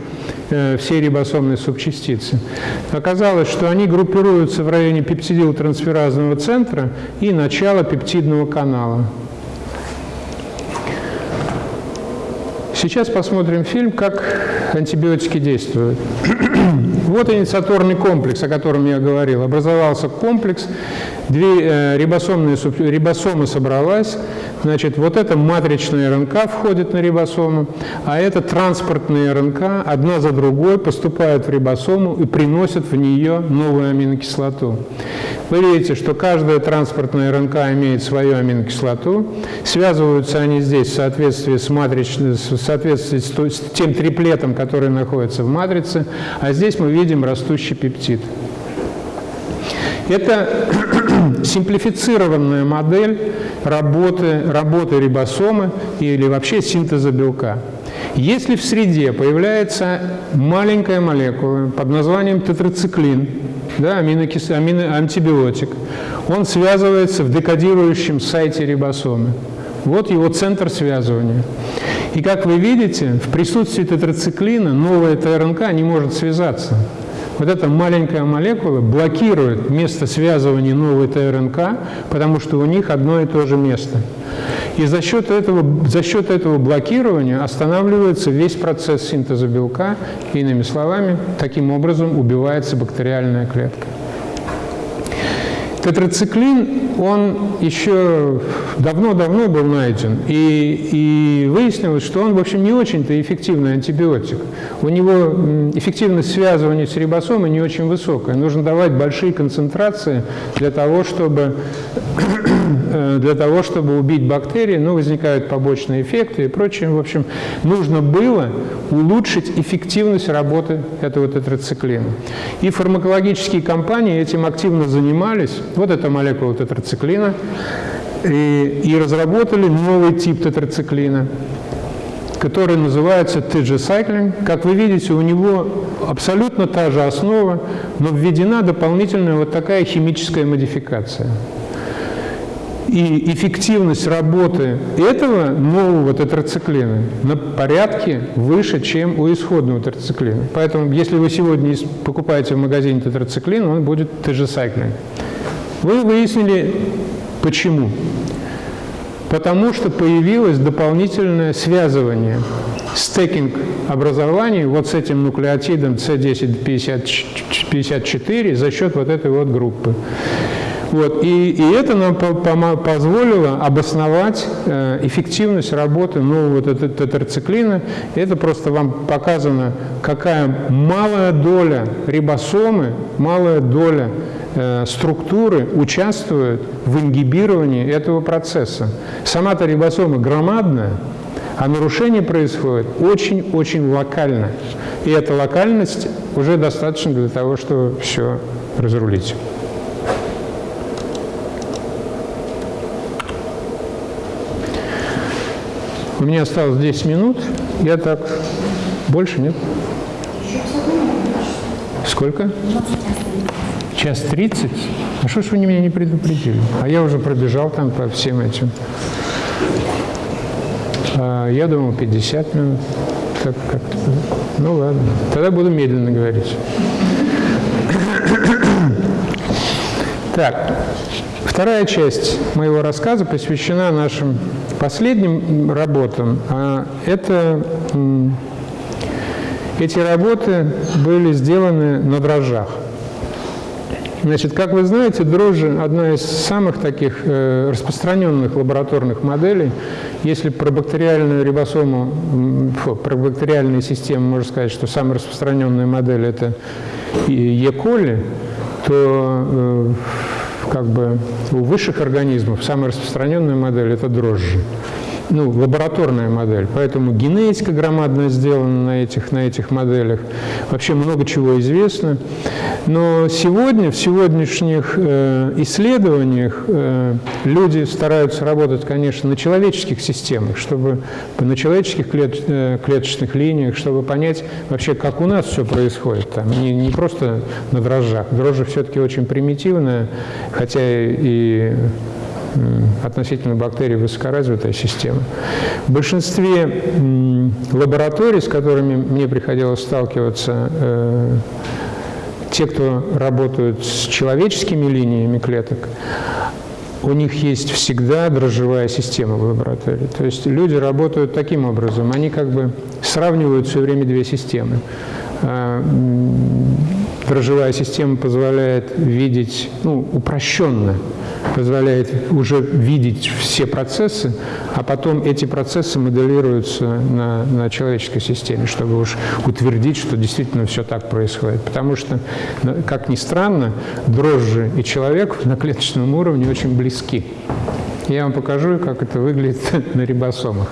э, всей рибосомной субчастицы. Оказалось, что они группируются в районе пептидил-трансферазного центра и начала пептидного канала. Сейчас посмотрим фильм, как антибиотики действуют. [clears throat] Вот инициаторный комплекс, о котором я говорил. Образовался комплекс, две э, рибосомные, рибосомы собралась, значит, вот эта матричная РНК входит на рибосому, а это транспортные РНК одна за другой поступают в рибосому и приносят в нее новую аминокислоту. Вы видите, что каждая транспортная РНК имеет свою аминокислоту. Связываются они здесь в соответствии с, матричной, в соответствии с тем триплетом, который находится в матрице, а здесь мы видим растущий пептид. Это [clears throat] симплифицированная модель работы, работы рибосомы или вообще синтеза белка. Если в среде появляется маленькая молекула под названием тетрациклин, да, аминокис... амино... антибиотик, он связывается в декодирующем сайте рибосомы. Вот его центр связывания. И как вы видите, в присутствии тетрациклина новая ТРНК не может связаться. Вот эта маленькая молекула блокирует место связывания новой ТРНК, потому что у них одно и то же место. И за счет этого, за счет этого блокирования останавливается весь процесс синтеза белка, иными словами, таким образом убивается бактериальная клетка. Тетрациклин, он еще давно-давно был найден, и, и выяснилось, что он, в общем, не очень-то эффективный антибиотик. У него эффективность связывания с рибосомой не очень высокая. Нужно давать большие концентрации для того, чтобы для того, чтобы убить бактерии, ну, возникают побочные эффекты и прочее. В общем, нужно было улучшить эффективность работы этого тетрациклина. И фармакологические компании этим активно занимались. Вот эта молекула тетрациклина. И, и разработали новый тип тетрациклина который называется TG-cycling. Как вы видите, у него абсолютно та же основа, но введена дополнительная вот такая химическая модификация и эффективность работы этого нового тетрациклина на порядке выше, чем у исходного тетрациклина. Поэтому, если вы сегодня покупаете в магазине тетрациклин, он будет теджесайклин. Вы выяснили, почему. Потому что появилось дополнительное связывание, стекинг образований вот с этим нуклеотидом C1054 за счет вот этой вот группы. Вот, и, и это нам позволило обосновать э, эффективность работы нового тетрациклина. Это просто вам показано, какая малая доля рибосомы, малая доля э, структуры участвует в ингибировании этого процесса. Сама-то рибосома громадная, а нарушение происходит очень-очень локально. И эта локальность уже достаточно для того, чтобы все разрулить. У меня осталось 10 минут. Я так... Больше нет? Сколько? Час тридцать? А что ж вы меня не предупредили? А я уже пробежал там по всем этим. А, я думал 50 минут. Так как-то. Ну ладно. Тогда буду медленно говорить. Так, вторая часть моего рассказа посвящена нашим последним работам. А это эти работы были сделаны на дрожжах. Значит, как вы знаете, дрожжи – одна из самых таких э, распространенных лабораторных моделей. Если про бактериальную рибосому, про бактериальные системы можно сказать, что самая распространенная модель – это Е. коли, то э, как бы у высших организмов самая распространенная модель – это дрожжи ну, лабораторная модель, поэтому генетика громадная сделана на этих, на этих моделях. Вообще много чего известно. Но сегодня, в сегодняшних э, исследованиях э, люди стараются работать, конечно, на человеческих системах, чтобы на человеческих клет, э, клеточных линиях, чтобы понять вообще, как у нас все происходит. Там, не, не просто на дрожжах. Дрожжи все-таки очень примитивная, хотя и относительно бактерий высокоразвитая система. В большинстве лабораторий, с которыми мне приходилось сталкиваться, э, те, кто работают с человеческими линиями клеток, у них есть всегда дрожжевая система в лаборатории. То есть люди работают таким образом, они как бы сравнивают все время две системы. Дрожжевая система позволяет видеть, ну, упрощенно, позволяет уже видеть все процессы, а потом эти процессы моделируются на, на человеческой системе, чтобы уж утвердить, что действительно все так происходит. Потому что, как ни странно, дрожжи и человек [laughs] на клеточном уровне очень близки. Я вам покажу, как это выглядит [laughs] на рибосомах.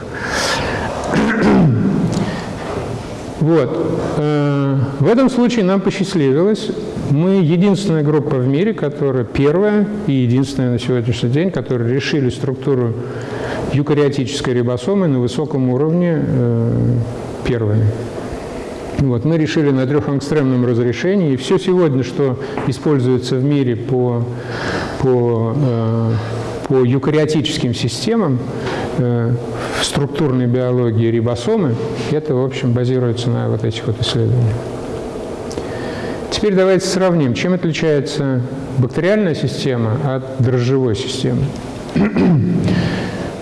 [clears throat] Вот. Э, в этом случае нам посчастливилось. Мы единственная группа в мире, которая первая и единственная на сегодняшний день, которая решили структуру юкариотической рибосомы на высоком уровне э, первыми. Вот, мы решили на трехангстремном разрешении, и все сегодня, что используется в мире по, по, э, по юкариотическим системам, э, в структурной биологии рибосомы, это, в общем, базируется на вот этих вот исследованиях. Теперь давайте сравним, чем отличается бактериальная система от дрожжевой системы.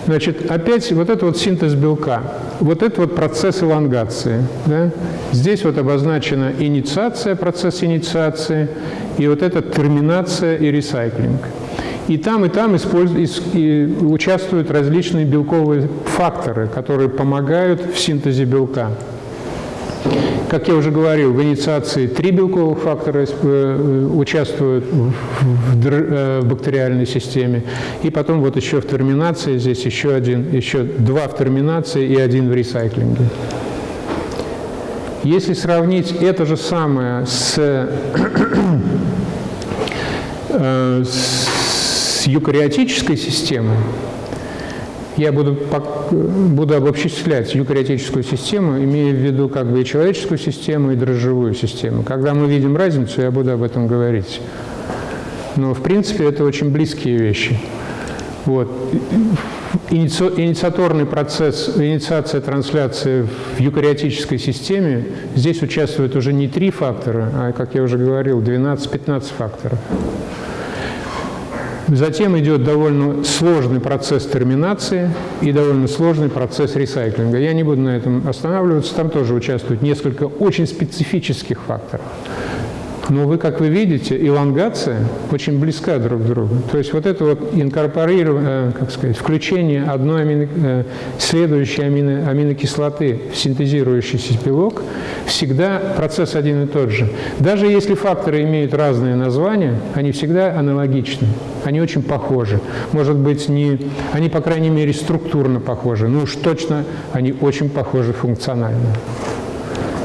Значит, опять вот это вот синтез белка, вот это вот процесс элонгации. Да? Здесь вот обозначена инициация, процесс инициации, и вот это терминация и ресайклинг. И там, и там участвуют различные белковые факторы, которые помогают в синтезе белка. Как я уже говорил, в инициации три белковых фактора э, участвуют в э, бактериальной системе, и потом вот еще в терминации здесь еще один, еще два в терминации и один в ресайклинге. Если сравнить это же самое с, [clears throat] э, с с юкариотической системой, я буду, буду обобществлять юкариотическую систему, имея в виду как бы и человеческую систему, и дрожжевую систему. Когда мы видим разницу, я буду об этом говорить. Но, в принципе, это очень близкие вещи. Вот. Инициаторный процесс, инициация трансляции в юкариотической системе, здесь участвуют уже не три фактора, а, как я уже говорил, 12-15 факторов. Затем идет довольно сложный процесс терминации и довольно сложный процесс ресайклинга. Я не буду на этом останавливаться, там тоже участвуют несколько очень специфических факторов. Но вы, как вы видите, элонгация очень близка друг к другу. То есть вот это вот инкорпорирование, э, как сказать, включение одной амино, э, следующей амино, аминокислоты в синтезирующийся белок, всегда процесс один и тот же. Даже если факторы имеют разные названия, они всегда аналогичны, они очень похожи. Может быть, не, они, по крайней мере, структурно похожи, но уж точно они очень похожи функционально.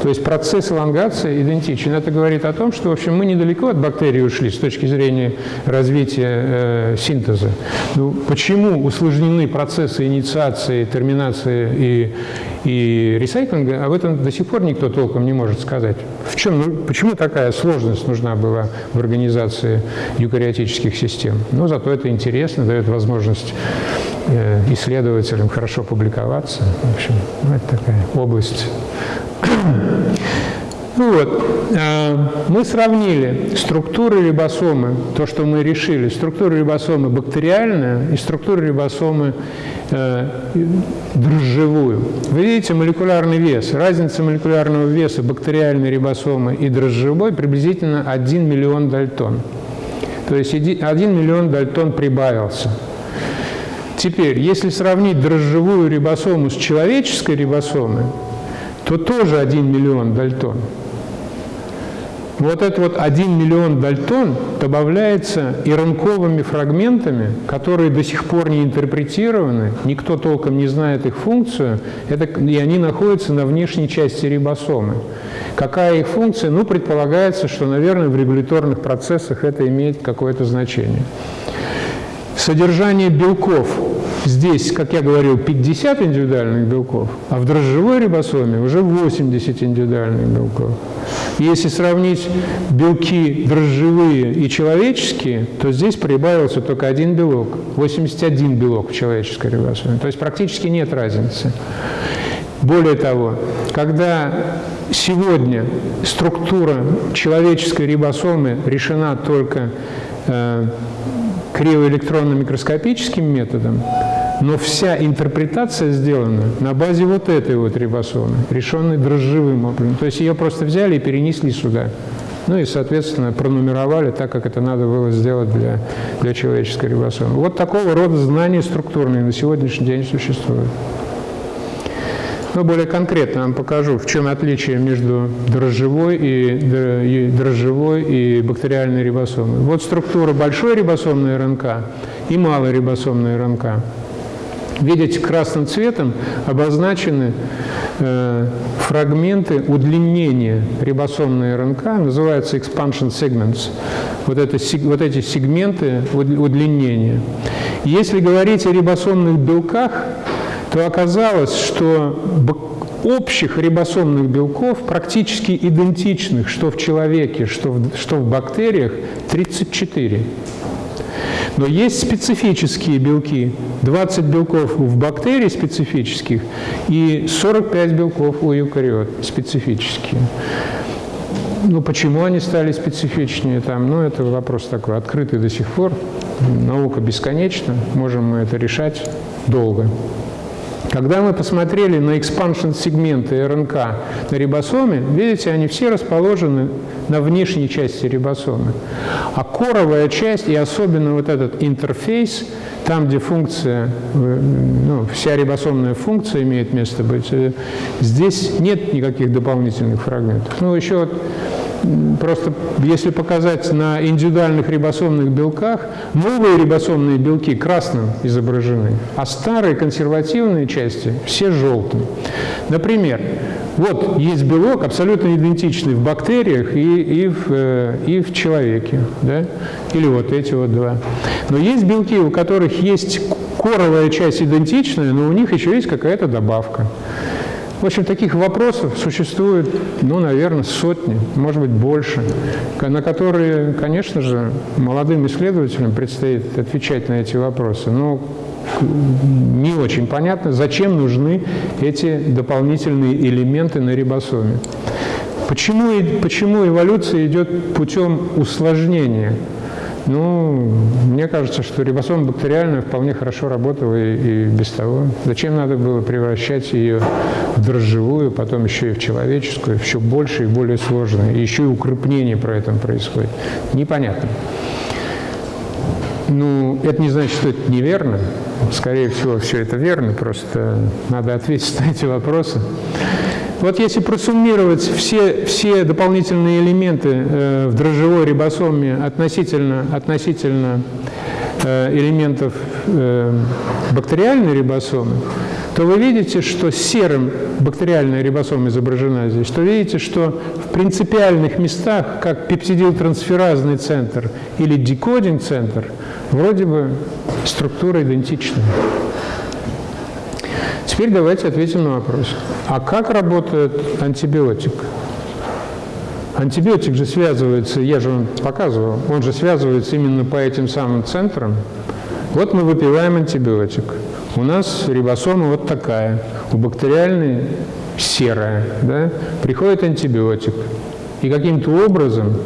То есть процесс элонгации идентичен. Это говорит о том, что, в общем, мы недалеко от бактерий ушли с точки зрения развития э, синтеза. Ну, почему усложнены процессы инициации, терминации и, и ресайклинга, об этом до сих пор никто толком не может сказать. В чем, ну, почему такая сложность нужна была в организации юкариотических систем? Ну, зато это интересно, дает возможность э, исследователям хорошо публиковаться. В общем, ну, это такая область вот, э, мы сравнили структуры рибосомы, то, что мы решили, структура рибосомы бактериальная и структура рибосомы э, дрожжевую. Вы видите молекулярный вес. Разница молекулярного веса бактериальной рибосомы и дрожжевой приблизительно 1 миллион дальтон. То есть 1 миллион дальтон прибавился. Теперь, если сравнить дрожжевую рибосому с человеческой рибосомой, то тоже 1 миллион дальтон. Вот этот вот 1 миллион дальтон добавляется иронковыми фрагментами, которые до сих пор не интерпретированы, никто толком не знает их функцию, это, и они находятся на внешней части рибосомы. Какая их функция? Ну, предполагается, что, наверное, в регуляторных процессах это имеет какое-то значение. Содержание белков Здесь, как я говорил, 50 индивидуальных белков, а в дрожжевой рибосоме уже 80 индивидуальных белков. Если сравнить белки дрожжевые и человеческие, то здесь прибавился только один белок, 81 белок в человеческой рибосоме. То есть практически нет разницы. Более того, когда сегодня структура человеческой рибосомы решена только э, кривоэлектронно-микроскопическим методом, но вся интерпретация сделана на базе вот этой вот рибосомы, решенной дрожжевым образом. То есть ее просто взяли и перенесли сюда. Ну и, соответственно, пронумеровали так, как это надо было сделать для, для человеческой рибосомы. Вот такого рода знания структурные на сегодняшний день существуют. Но более конкретно вам покажу, в чем отличие между дрожжевой и, дрожжевой и бактериальной рибосомой. Вот структура большой рибосомной РНК и малой рибосомной РНК. Видите, красным цветом обозначены э, фрагменты удлинения рибосомной РНК, называются expansion segments, вот, это, вот эти сегменты удлинения. Если говорить о рибосомных белках, то оказалось, что общих рибосомных белков, практически идентичных, что в человеке, что в, что в бактериях, 34. Но есть специфические белки, 20 белков в бактерий специфических и 45 белков у эукариот специфические. Ну, почему они стали специфичнее там? Ну, это вопрос такой открытый до сих пор. Наука бесконечна, можем мы это решать долго. Когда мы посмотрели на экспаншн сегменты РНК на рибосоме, видите, они все расположены на внешней части рибосомы. А коровая часть, и особенно вот этот интерфейс, там, где функция, ну, вся рибосомная функция имеет место быть, э, здесь нет никаких дополнительных фрагментов. Ну, еще вот просто если показать на индивидуальных рибосомных белках, новые рибосомные белки красным изображены, а старые консервативные части все желтым. Например, вот есть белок, абсолютно идентичный в бактериях и, и, в, э, и в человеке, да? или вот эти вот два. Но есть белки, у которых есть коровая часть идентичная, но у них еще есть какая-то добавка. В общем, таких вопросов существует, ну, наверное, сотни, может быть, больше, на которые, конечно же, молодым исследователям предстоит отвечать на эти вопросы. Но не очень понятно, зачем нужны эти дополнительные элементы на рибосоме. Почему, почему эволюция идет путем усложнения? Ну, мне кажется, что рибосома бактериальная вполне хорошо работала и, и без того. Зачем надо было превращать ее в дрожжевую, потом еще и в человеческую, еще больше и более сложную, и еще и укрепление про это происходит? Непонятно. Ну, это не значит, что это неверно. Скорее всего, все это верно, просто надо ответить на эти вопросы. Вот если просуммировать все, все дополнительные элементы э, в дрожжевой рибосоме относительно, относительно э, элементов э, бактериальной рибосомы, то вы видите, что серым бактериальная рибосома изображена здесь, то видите, что в принципиальных местах, как пептидилтрансферазный центр или декодинг-центр, вроде бы структура идентична. Теперь давайте ответим на вопрос. А как работает антибиотик? Антибиотик же связывается, я же вам показывал, он же связывается именно по этим самым центрам. Вот мы выпиваем антибиотик. У нас рибосома вот такая. У бактериальной серая, да, приходит антибиотик, и каким-то образом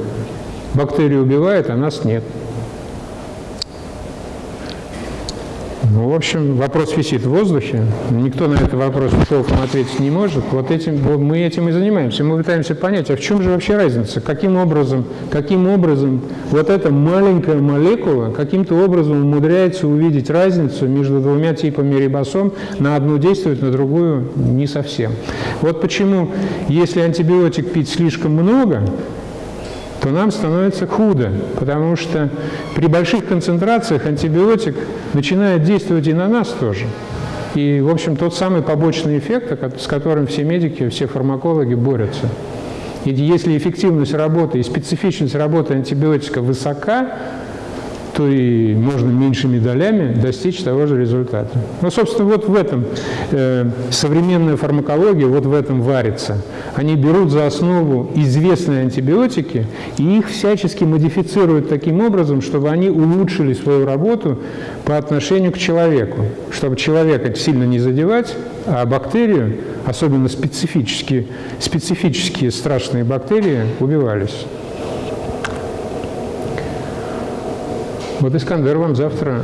бактерию убивает, а нас нет. Ну, в общем, вопрос висит в воздухе. Никто на этот вопрос толком ответить не может. Вот этим, мы этим и занимаемся. Мы пытаемся понять, а в чем же вообще разница? Каким образом, каким образом вот эта маленькая молекула каким-то образом умудряется увидеть разницу между двумя типами рибосом, на одну действует, на другую не совсем. Вот почему, если антибиотик пить слишком много, то нам становится худо, потому что при больших концентрациях антибиотик начинает действовать и на нас тоже. И, в общем, тот самый побочный эффект, с которым все медики, все фармакологи борются. И если эффективность работы и специфичность работы антибиотика высока, то и можно меньшими долями достичь того же результата. Ну, собственно, вот в этом э, современная фармакология, вот в этом варится. Они берут за основу известные антибиотики и их всячески модифицируют таким образом, чтобы они улучшили свою работу по отношению к человеку, чтобы человека сильно не задевать, а бактерию, особенно специфические, специфические страшные бактерии, убивались. Вот Искандер вам завтра,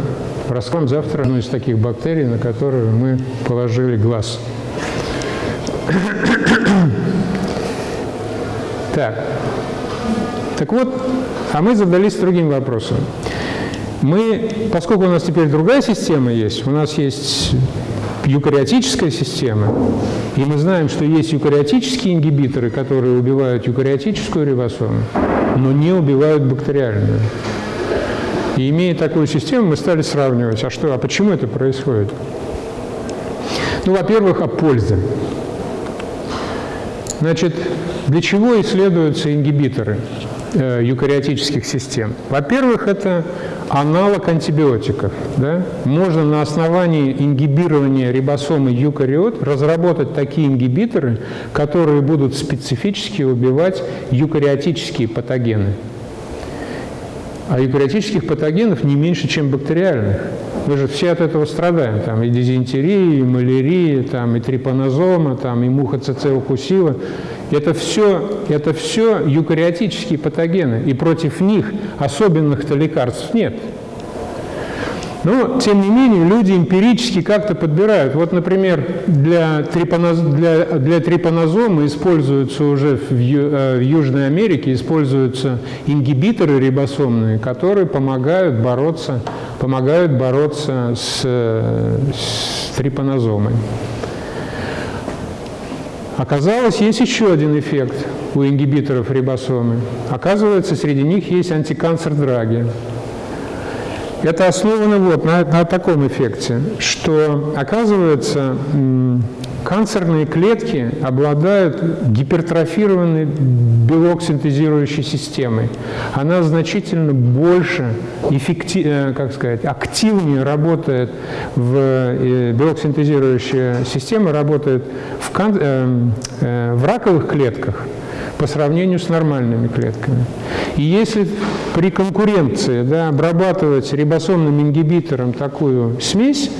раскроем завтра одну из таких бактерий, на которую мы положили глаз. Так. Так вот, а мы задались другим вопросом. Мы, поскольку у нас теперь другая система есть, у нас есть юкариотическая система, и мы знаем, что есть юкариотические ингибиторы, которые убивают юкариотическую рибосому, но не убивают бактериальную. И имея такую систему, мы стали сравнивать, а что, а почему это происходит? Ну, во-первых, о пользе. Значит, для чего исследуются ингибиторы э, юкариотических систем? Во-первых, это аналог антибиотиков. Да? Можно на основании ингибирования рибосомы юкариот разработать такие ингибиторы, которые будут специфически убивать юкариотические патогены. А эукариотических патогенов не меньше, чем бактериальных. Мы же все от этого страдаем. Там и дизентерия, и малярия, там, и трипанозома, там, и муха ЦЦ укусила. Это все, это все юкариотические патогены. И против них особенных-то лекарств нет. Но, тем не менее, люди эмпирически как-то подбирают. Вот, например, для, трипаноз... для, для трипанозома используются уже в, Ю... Э, в Южной Америке используются ингибиторы рибосомные, которые помогают бороться, помогают бороться с, с трипанозомой. Оказалось, есть еще один эффект у ингибиторов рибосомы. Оказывается, среди них есть антиканцер-драги. Это основано вот на, на таком эффекте, что, оказывается, канцерные клетки обладают гипертрофированной белок синтезирующей системой. Она значительно больше, эффектив, э, как сказать, активнее работает в э, белок синтезирующая система работает в, кан, э, в раковых клетках, по сравнению с нормальными клетками. И если при конкуренции да, обрабатывать рибосомным ингибитором такую смесь,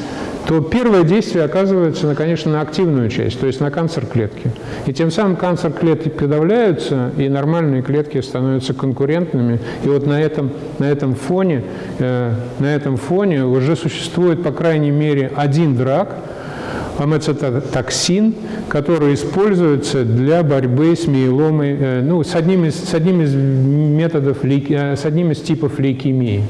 то первое действие оказывается, конечно, на активную часть, то есть на канцер клетки. И тем самым канцер клетки подавляются, и нормальные клетки становятся конкурентными. И вот на этом, на этом, фоне, э, на этом фоне уже существует, по крайней мере, один драк – амецитоксин, который используется для борьбы с миеломой, э, ну, с одним из, с одним из методов, э, с одним из типов лейкемии.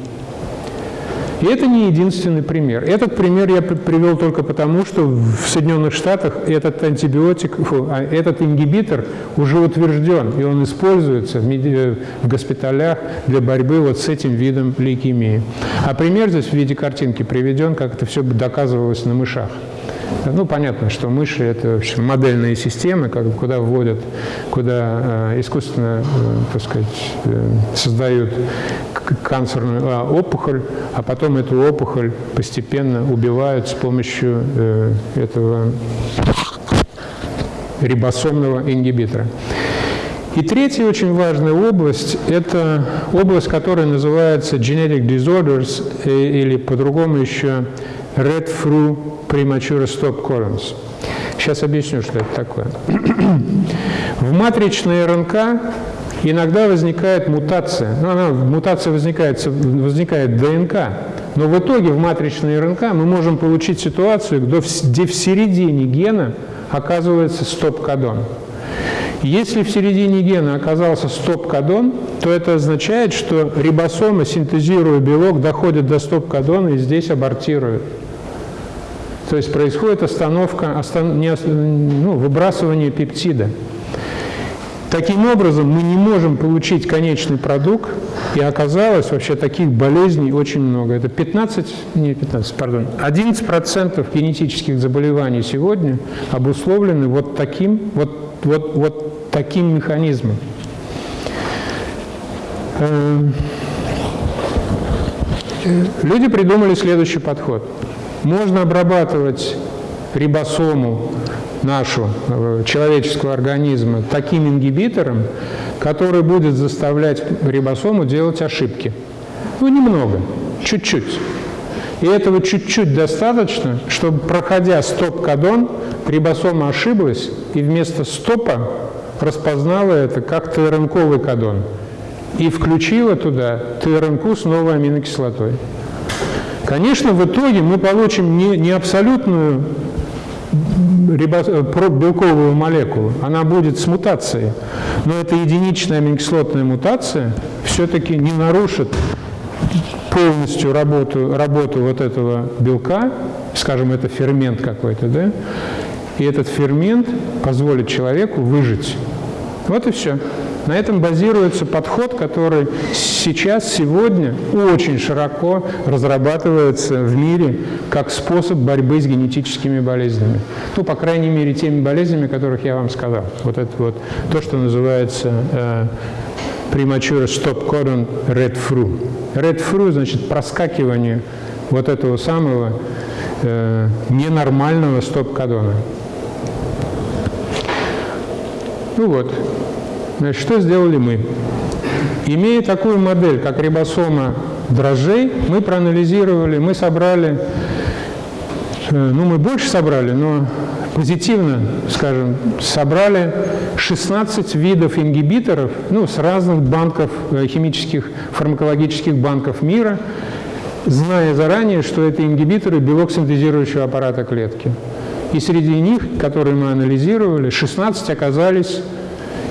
И это не единственный пример. Этот пример я привел только потому, что в Соединенных Штатах этот антибиотик, фу, а этот ингибитор уже утвержден, и он используется э, в госпиталях для борьбы вот с этим видом лейкемии. А пример здесь в виде картинки приведен, как это все доказывалось на мышах. Ну, понятно, что мыши – это в общем, модельные системы, как, куда вводят, куда э, искусственно, э, так сказать, э, создают канцерную а, опухоль, а потом эту опухоль постепенно убивают с помощью э, этого рибосомного ингибитора. И третья очень важная область – это область, которая называется genetic disorders, э, или по-другому еще red fruit premature stop colons. сейчас объясню, что это такое. [clears throat] В матричной РНК иногда возникает мутация. Ну, она, мутация возникает, возникает ДНК. Но в итоге в матричной РНК мы можем получить ситуацию, где в середине гена оказывается стоп-кодон. Если в середине гена оказался стоп-кодон, то это означает, что рибосомы, синтезируя белок, доходят до стоп-кодона и здесь абортируют. То есть происходит остановка, остан, не, ну, выбрасывание пептида. Таким образом, мы не можем получить конечный продукт, и оказалось вообще таких болезней очень много. Это 15, не 15, пардон, 11% генетических заболеваний сегодня обусловлены вот таким, вот, вот, вот таким механизмом. Э, люди придумали следующий подход. Можно обрабатывать рибосому нашу, э, человеческого организма, таким ингибитором, который будет заставлять рибосому делать ошибки. Ну, немного, чуть-чуть. И этого чуть-чуть достаточно, чтобы, проходя стоп-кодон, рибосома ошиблась и вместо стопа распознала это как ТРНКовый кодон и включила туда ТРНК с новой аминокислотой. Конечно, в итоге мы получим не, не абсолютную Э, белковую молекулу, она будет с мутацией. Но эта единичная аминокислотная мутация все-таки не нарушит полностью работу, работу вот этого белка, скажем, это фермент какой-то, да, и этот фермент позволит человеку выжить. Вот и все. На этом базируется подход, который сейчас, сегодня очень широко разрабатывается в мире как способ борьбы с генетическими болезнями. Ну, по крайней мере, теми болезнями, которых я вам сказал. Вот это вот то, что называется э, premature stop codon red fru. Red fru значит проскакивание вот этого самого э, ненормального стоп-кодона. Ну вот, Значит, что сделали мы? Имея такую модель, как рибосома дрожжей, мы проанализировали, мы собрали, э, ну мы больше собрали, но позитивно, скажем, собрали 16 видов ингибиторов ну, с разных банков, э, химических, фармакологических банков мира, зная заранее, что это ингибиторы белок синтезирующего аппарата клетки. И среди них, которые мы анализировали, 16 оказались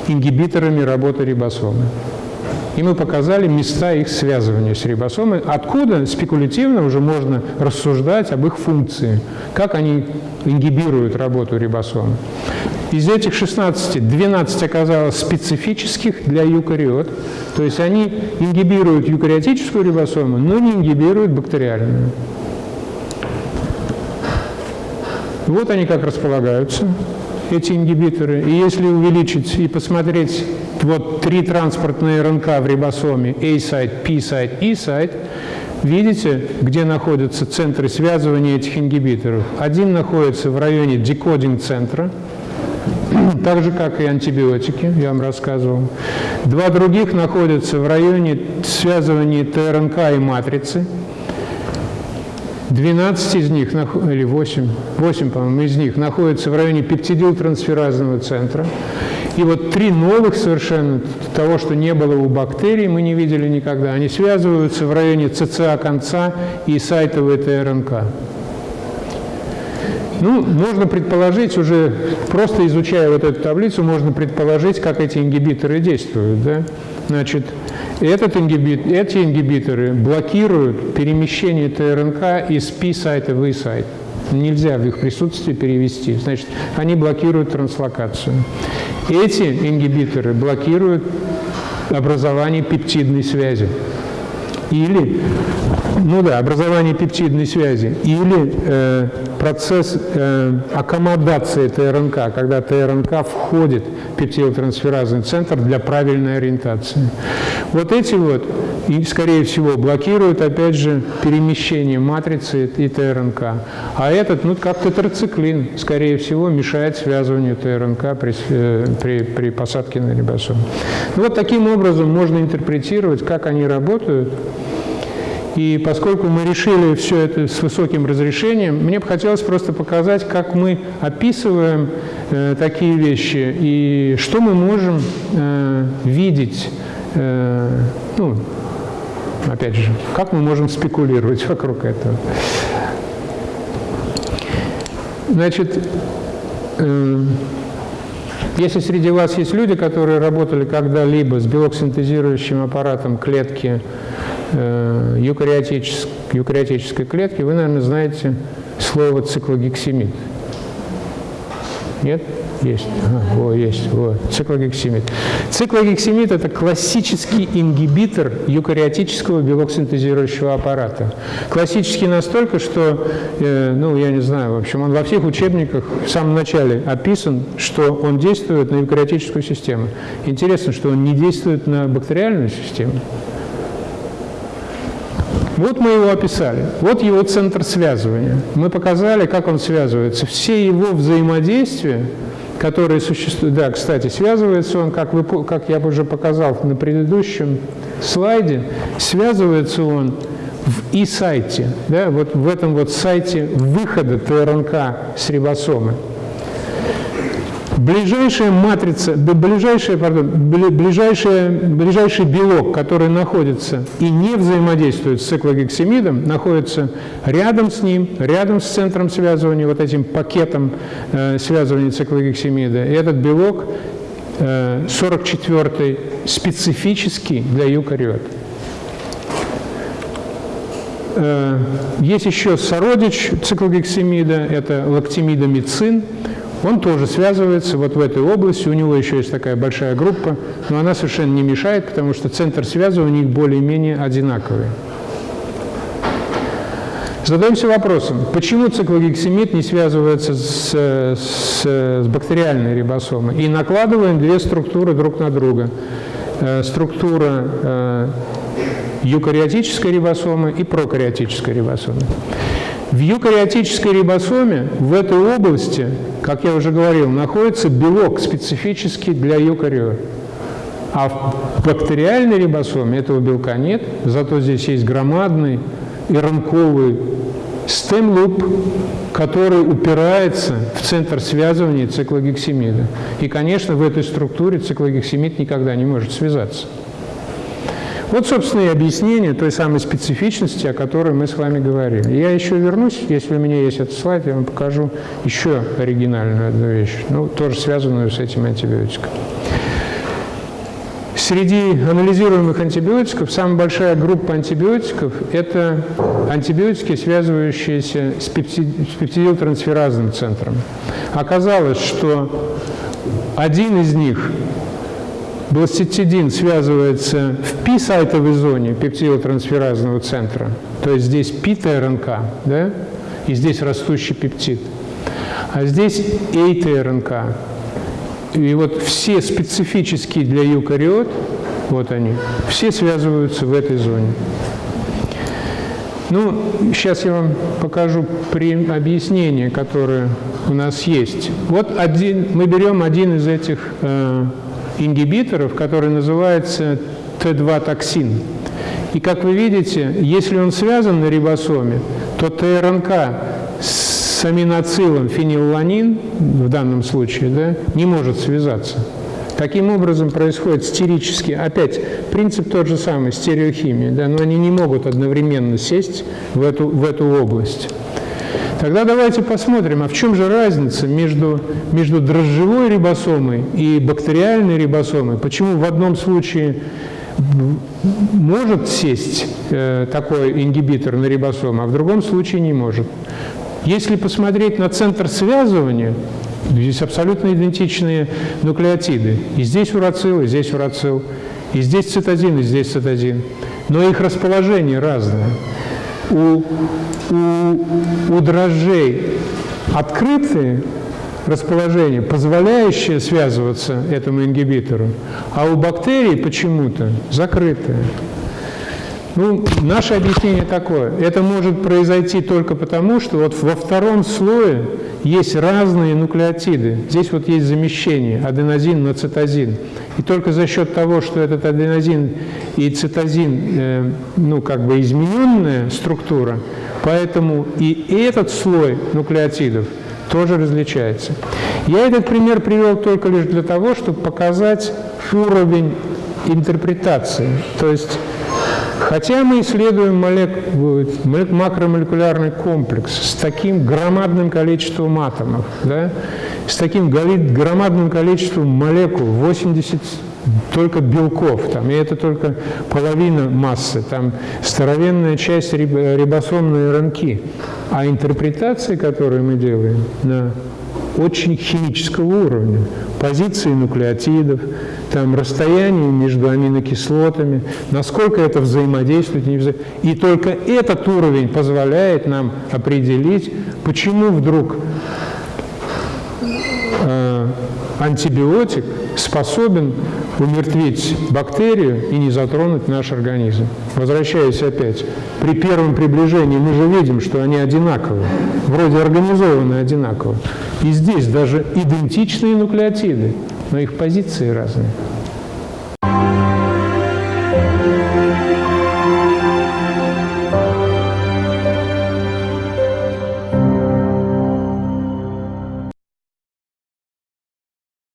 ингибиторами работы рибосомы. И мы показали места их связывания с рибосомой, откуда спекулятивно уже можно рассуждать об их функции, как они ингибируют работу рибосомы. Из этих 16, 12 оказалось специфических для юкариот, то есть они ингибируют юкариотическую рибосому, но не ингибируют бактериальную. Вот они как располагаются эти ингибиторы. И если увеличить и посмотреть вот три транспортные РНК в рибосоме A-сайт, P-сайт, E-сайт, видите, где находятся центры связывания этих ингибиторов. Один находится в районе декодинг-центра, так же, как и антибиотики, я вам рассказывал. Два других находятся в районе связывания ТРНК и матрицы – 12 из них, или 8, 8, по-моему, из них находятся в районе пептидилтрансферазного центра. И вот три новых совершенно, того, что не было у бактерий, мы не видели никогда, они связываются в районе ЦЦА конца и сайтовой ТРНК. Ну, можно предположить уже, просто изучая вот эту таблицу, можно предположить, как эти ингибиторы действуют. Да? Значит, этот ингибит, эти ингибиторы блокируют перемещение ТРНК из P-сайта в E-сайт. Нельзя в их присутствии перевести. Значит, они блокируют транслокацию. Эти ингибиторы блокируют образование пептидной связи. Или, ну да, образование пептидной связи. Или э, процесс э, аккомодации ТРНК, когда ТРНК входит в пептидотрансферазный центр для правильной ориентации. Вот эти вот, и, скорее всего, блокируют, опять же, перемещение матрицы и ТРНК. А этот, ну, как тетрациклин, скорее всего, мешает связыванию ТРНК при, э, при, при посадке на рибосом. Ну, вот таким образом можно интерпретировать, как они работают. И поскольку мы решили все это с высоким разрешением, мне бы хотелось просто показать, как мы описываем э, такие вещи и что мы можем э, видеть, э, ну, опять же, как мы можем спекулировать вокруг этого. Значит, э, если среди вас есть люди, которые работали когда-либо с белок-синтезирующим аппаратом клетки э, юкариотической клетки, вы, наверное, знаете слово циклогексимид. Нет? Есть. Ага, о, есть. Вот. Циклогексимид. Циклогексимид – это классический ингибитор юкариотического белок-синтезирующего аппарата. Классический настолько, что, э, ну, я не знаю, в общем, он во всех учебниках в самом начале описан, что он действует на юкариотическую систему. Интересно, что он не действует на бактериальную систему. Вот мы его описали. Вот его центр связывания. Мы показали, как он связывается. Все его взаимодействия, которые существуют... Да, кстати, связывается он, как, вы, как я уже показал на предыдущем слайде, связывается он в и-сайте, да, вот в этом вот сайте выхода ТРНК с рибосомы. Ближайшая матрица, ближайшая, пардон, ближайшая, ближайший белок, который находится и не взаимодействует с циклогексимидом, находится рядом с ним, рядом с центром связывания, вот этим пакетом э, связывания циклогексимида. И этот белок э, 44 специфический для юкариот. Э, есть еще сородич циклогексимида, это лактимидомицин. Он тоже связывается вот в этой области, у него еще есть такая большая группа, но она совершенно не мешает, потому что центр связывания у них более-менее одинаковый. Задаемся вопросом, почему циклогексимид не связывается с, с, с бактериальной рибосомой? И накладываем две структуры друг на друга. Э, структура э, юкариотической рибосомы и прокариотической рибосомы. В юкариотической рибосоме в этой области, как я уже говорил, находится белок специфический для юкариот. А в бактериальной рибосоме этого белка нет, зато здесь есть громадный и ранковый стемлуп, который упирается в центр связывания циклогексимида. И, конечно, в этой структуре циклогексимид никогда не может связаться. Вот, собственно, и объяснение той самой специфичности, о которой мы с вами говорили. Я еще вернусь, если у меня есть этот слайд, я вам покажу еще оригинальную одну вещь, ну, тоже связанную с этим антибиотиком. Среди анализируемых антибиотиков самая большая группа антибиотиков – это антибиотики, связывающиеся с, пептидилтрансферазным центром. Оказалось, что один из них Бластицидин связывается в пи-сайтовой зоне пептидотрансферазного центра, то есть здесь пи-ТРНК, да, и здесь растущий пептид. А здесь эй-ТРНК. И вот все специфические для юкариот, вот они, все связываются в этой зоне. Ну, сейчас я вам покажу объяснение, которое у нас есть. Вот один, мы берем один из этих э, ингибиторов, который называется Т2-токсин. И как вы видите, если он связан на рибосоме, то ТРНК с аминоцилом фенилланин, в данном случае, да, не может связаться. Таким образом происходит стерически, опять принцип тот же самый, стереохимия, да, но они не могут одновременно сесть в эту, в эту область. Тогда давайте посмотрим, а в чем же разница между, между дрожжевой рибосомой и бактериальной рибосомой? Почему в одном случае может сесть э, такой ингибитор на рибосому, а в другом случае не может? Если посмотреть на центр связывания, здесь абсолютно идентичные нуклеотиды. И здесь урацил, и здесь урацил, и здесь цитозин, и здесь цитозин. Но их расположение разное у, у, у дрожжей открытые расположение, позволяющее связываться этому ингибитору, а у бактерий почему-то закрытое. Ну, наше объяснение такое. Это может произойти только потому, что вот во втором слое есть разные нуклеотиды. Здесь вот есть замещение аденозин на цитозин. И только за счет того, что этот аденозин и цитозин, э, ну, как бы измененная структура, поэтому и этот слой нуклеотидов тоже различается. Я этот пример привел только лишь для того, чтобы показать уровень интерпретации. То есть Хотя мы исследуем молек... макромолекулярный комплекс с таким громадным количеством атомов, да, с таким громадным количеством молекул, 80 только белков, там, и это только половина массы, там здоровенная часть рибосомной РНК. А интерпретации, которые мы делаем на очень химического уровня, позиции нуклеотидов, там, расстояние между аминокислотами, насколько это взаимодействует. Не вза... И только этот уровень позволяет нам определить, почему вдруг э, антибиотик способен умертвить бактерию и не затронуть наш организм. Возвращаясь опять, при первом приближении мы же видим, что они одинаковые, вроде организованы одинаково. И здесь даже идентичные нуклеотиды, но их позиции разные.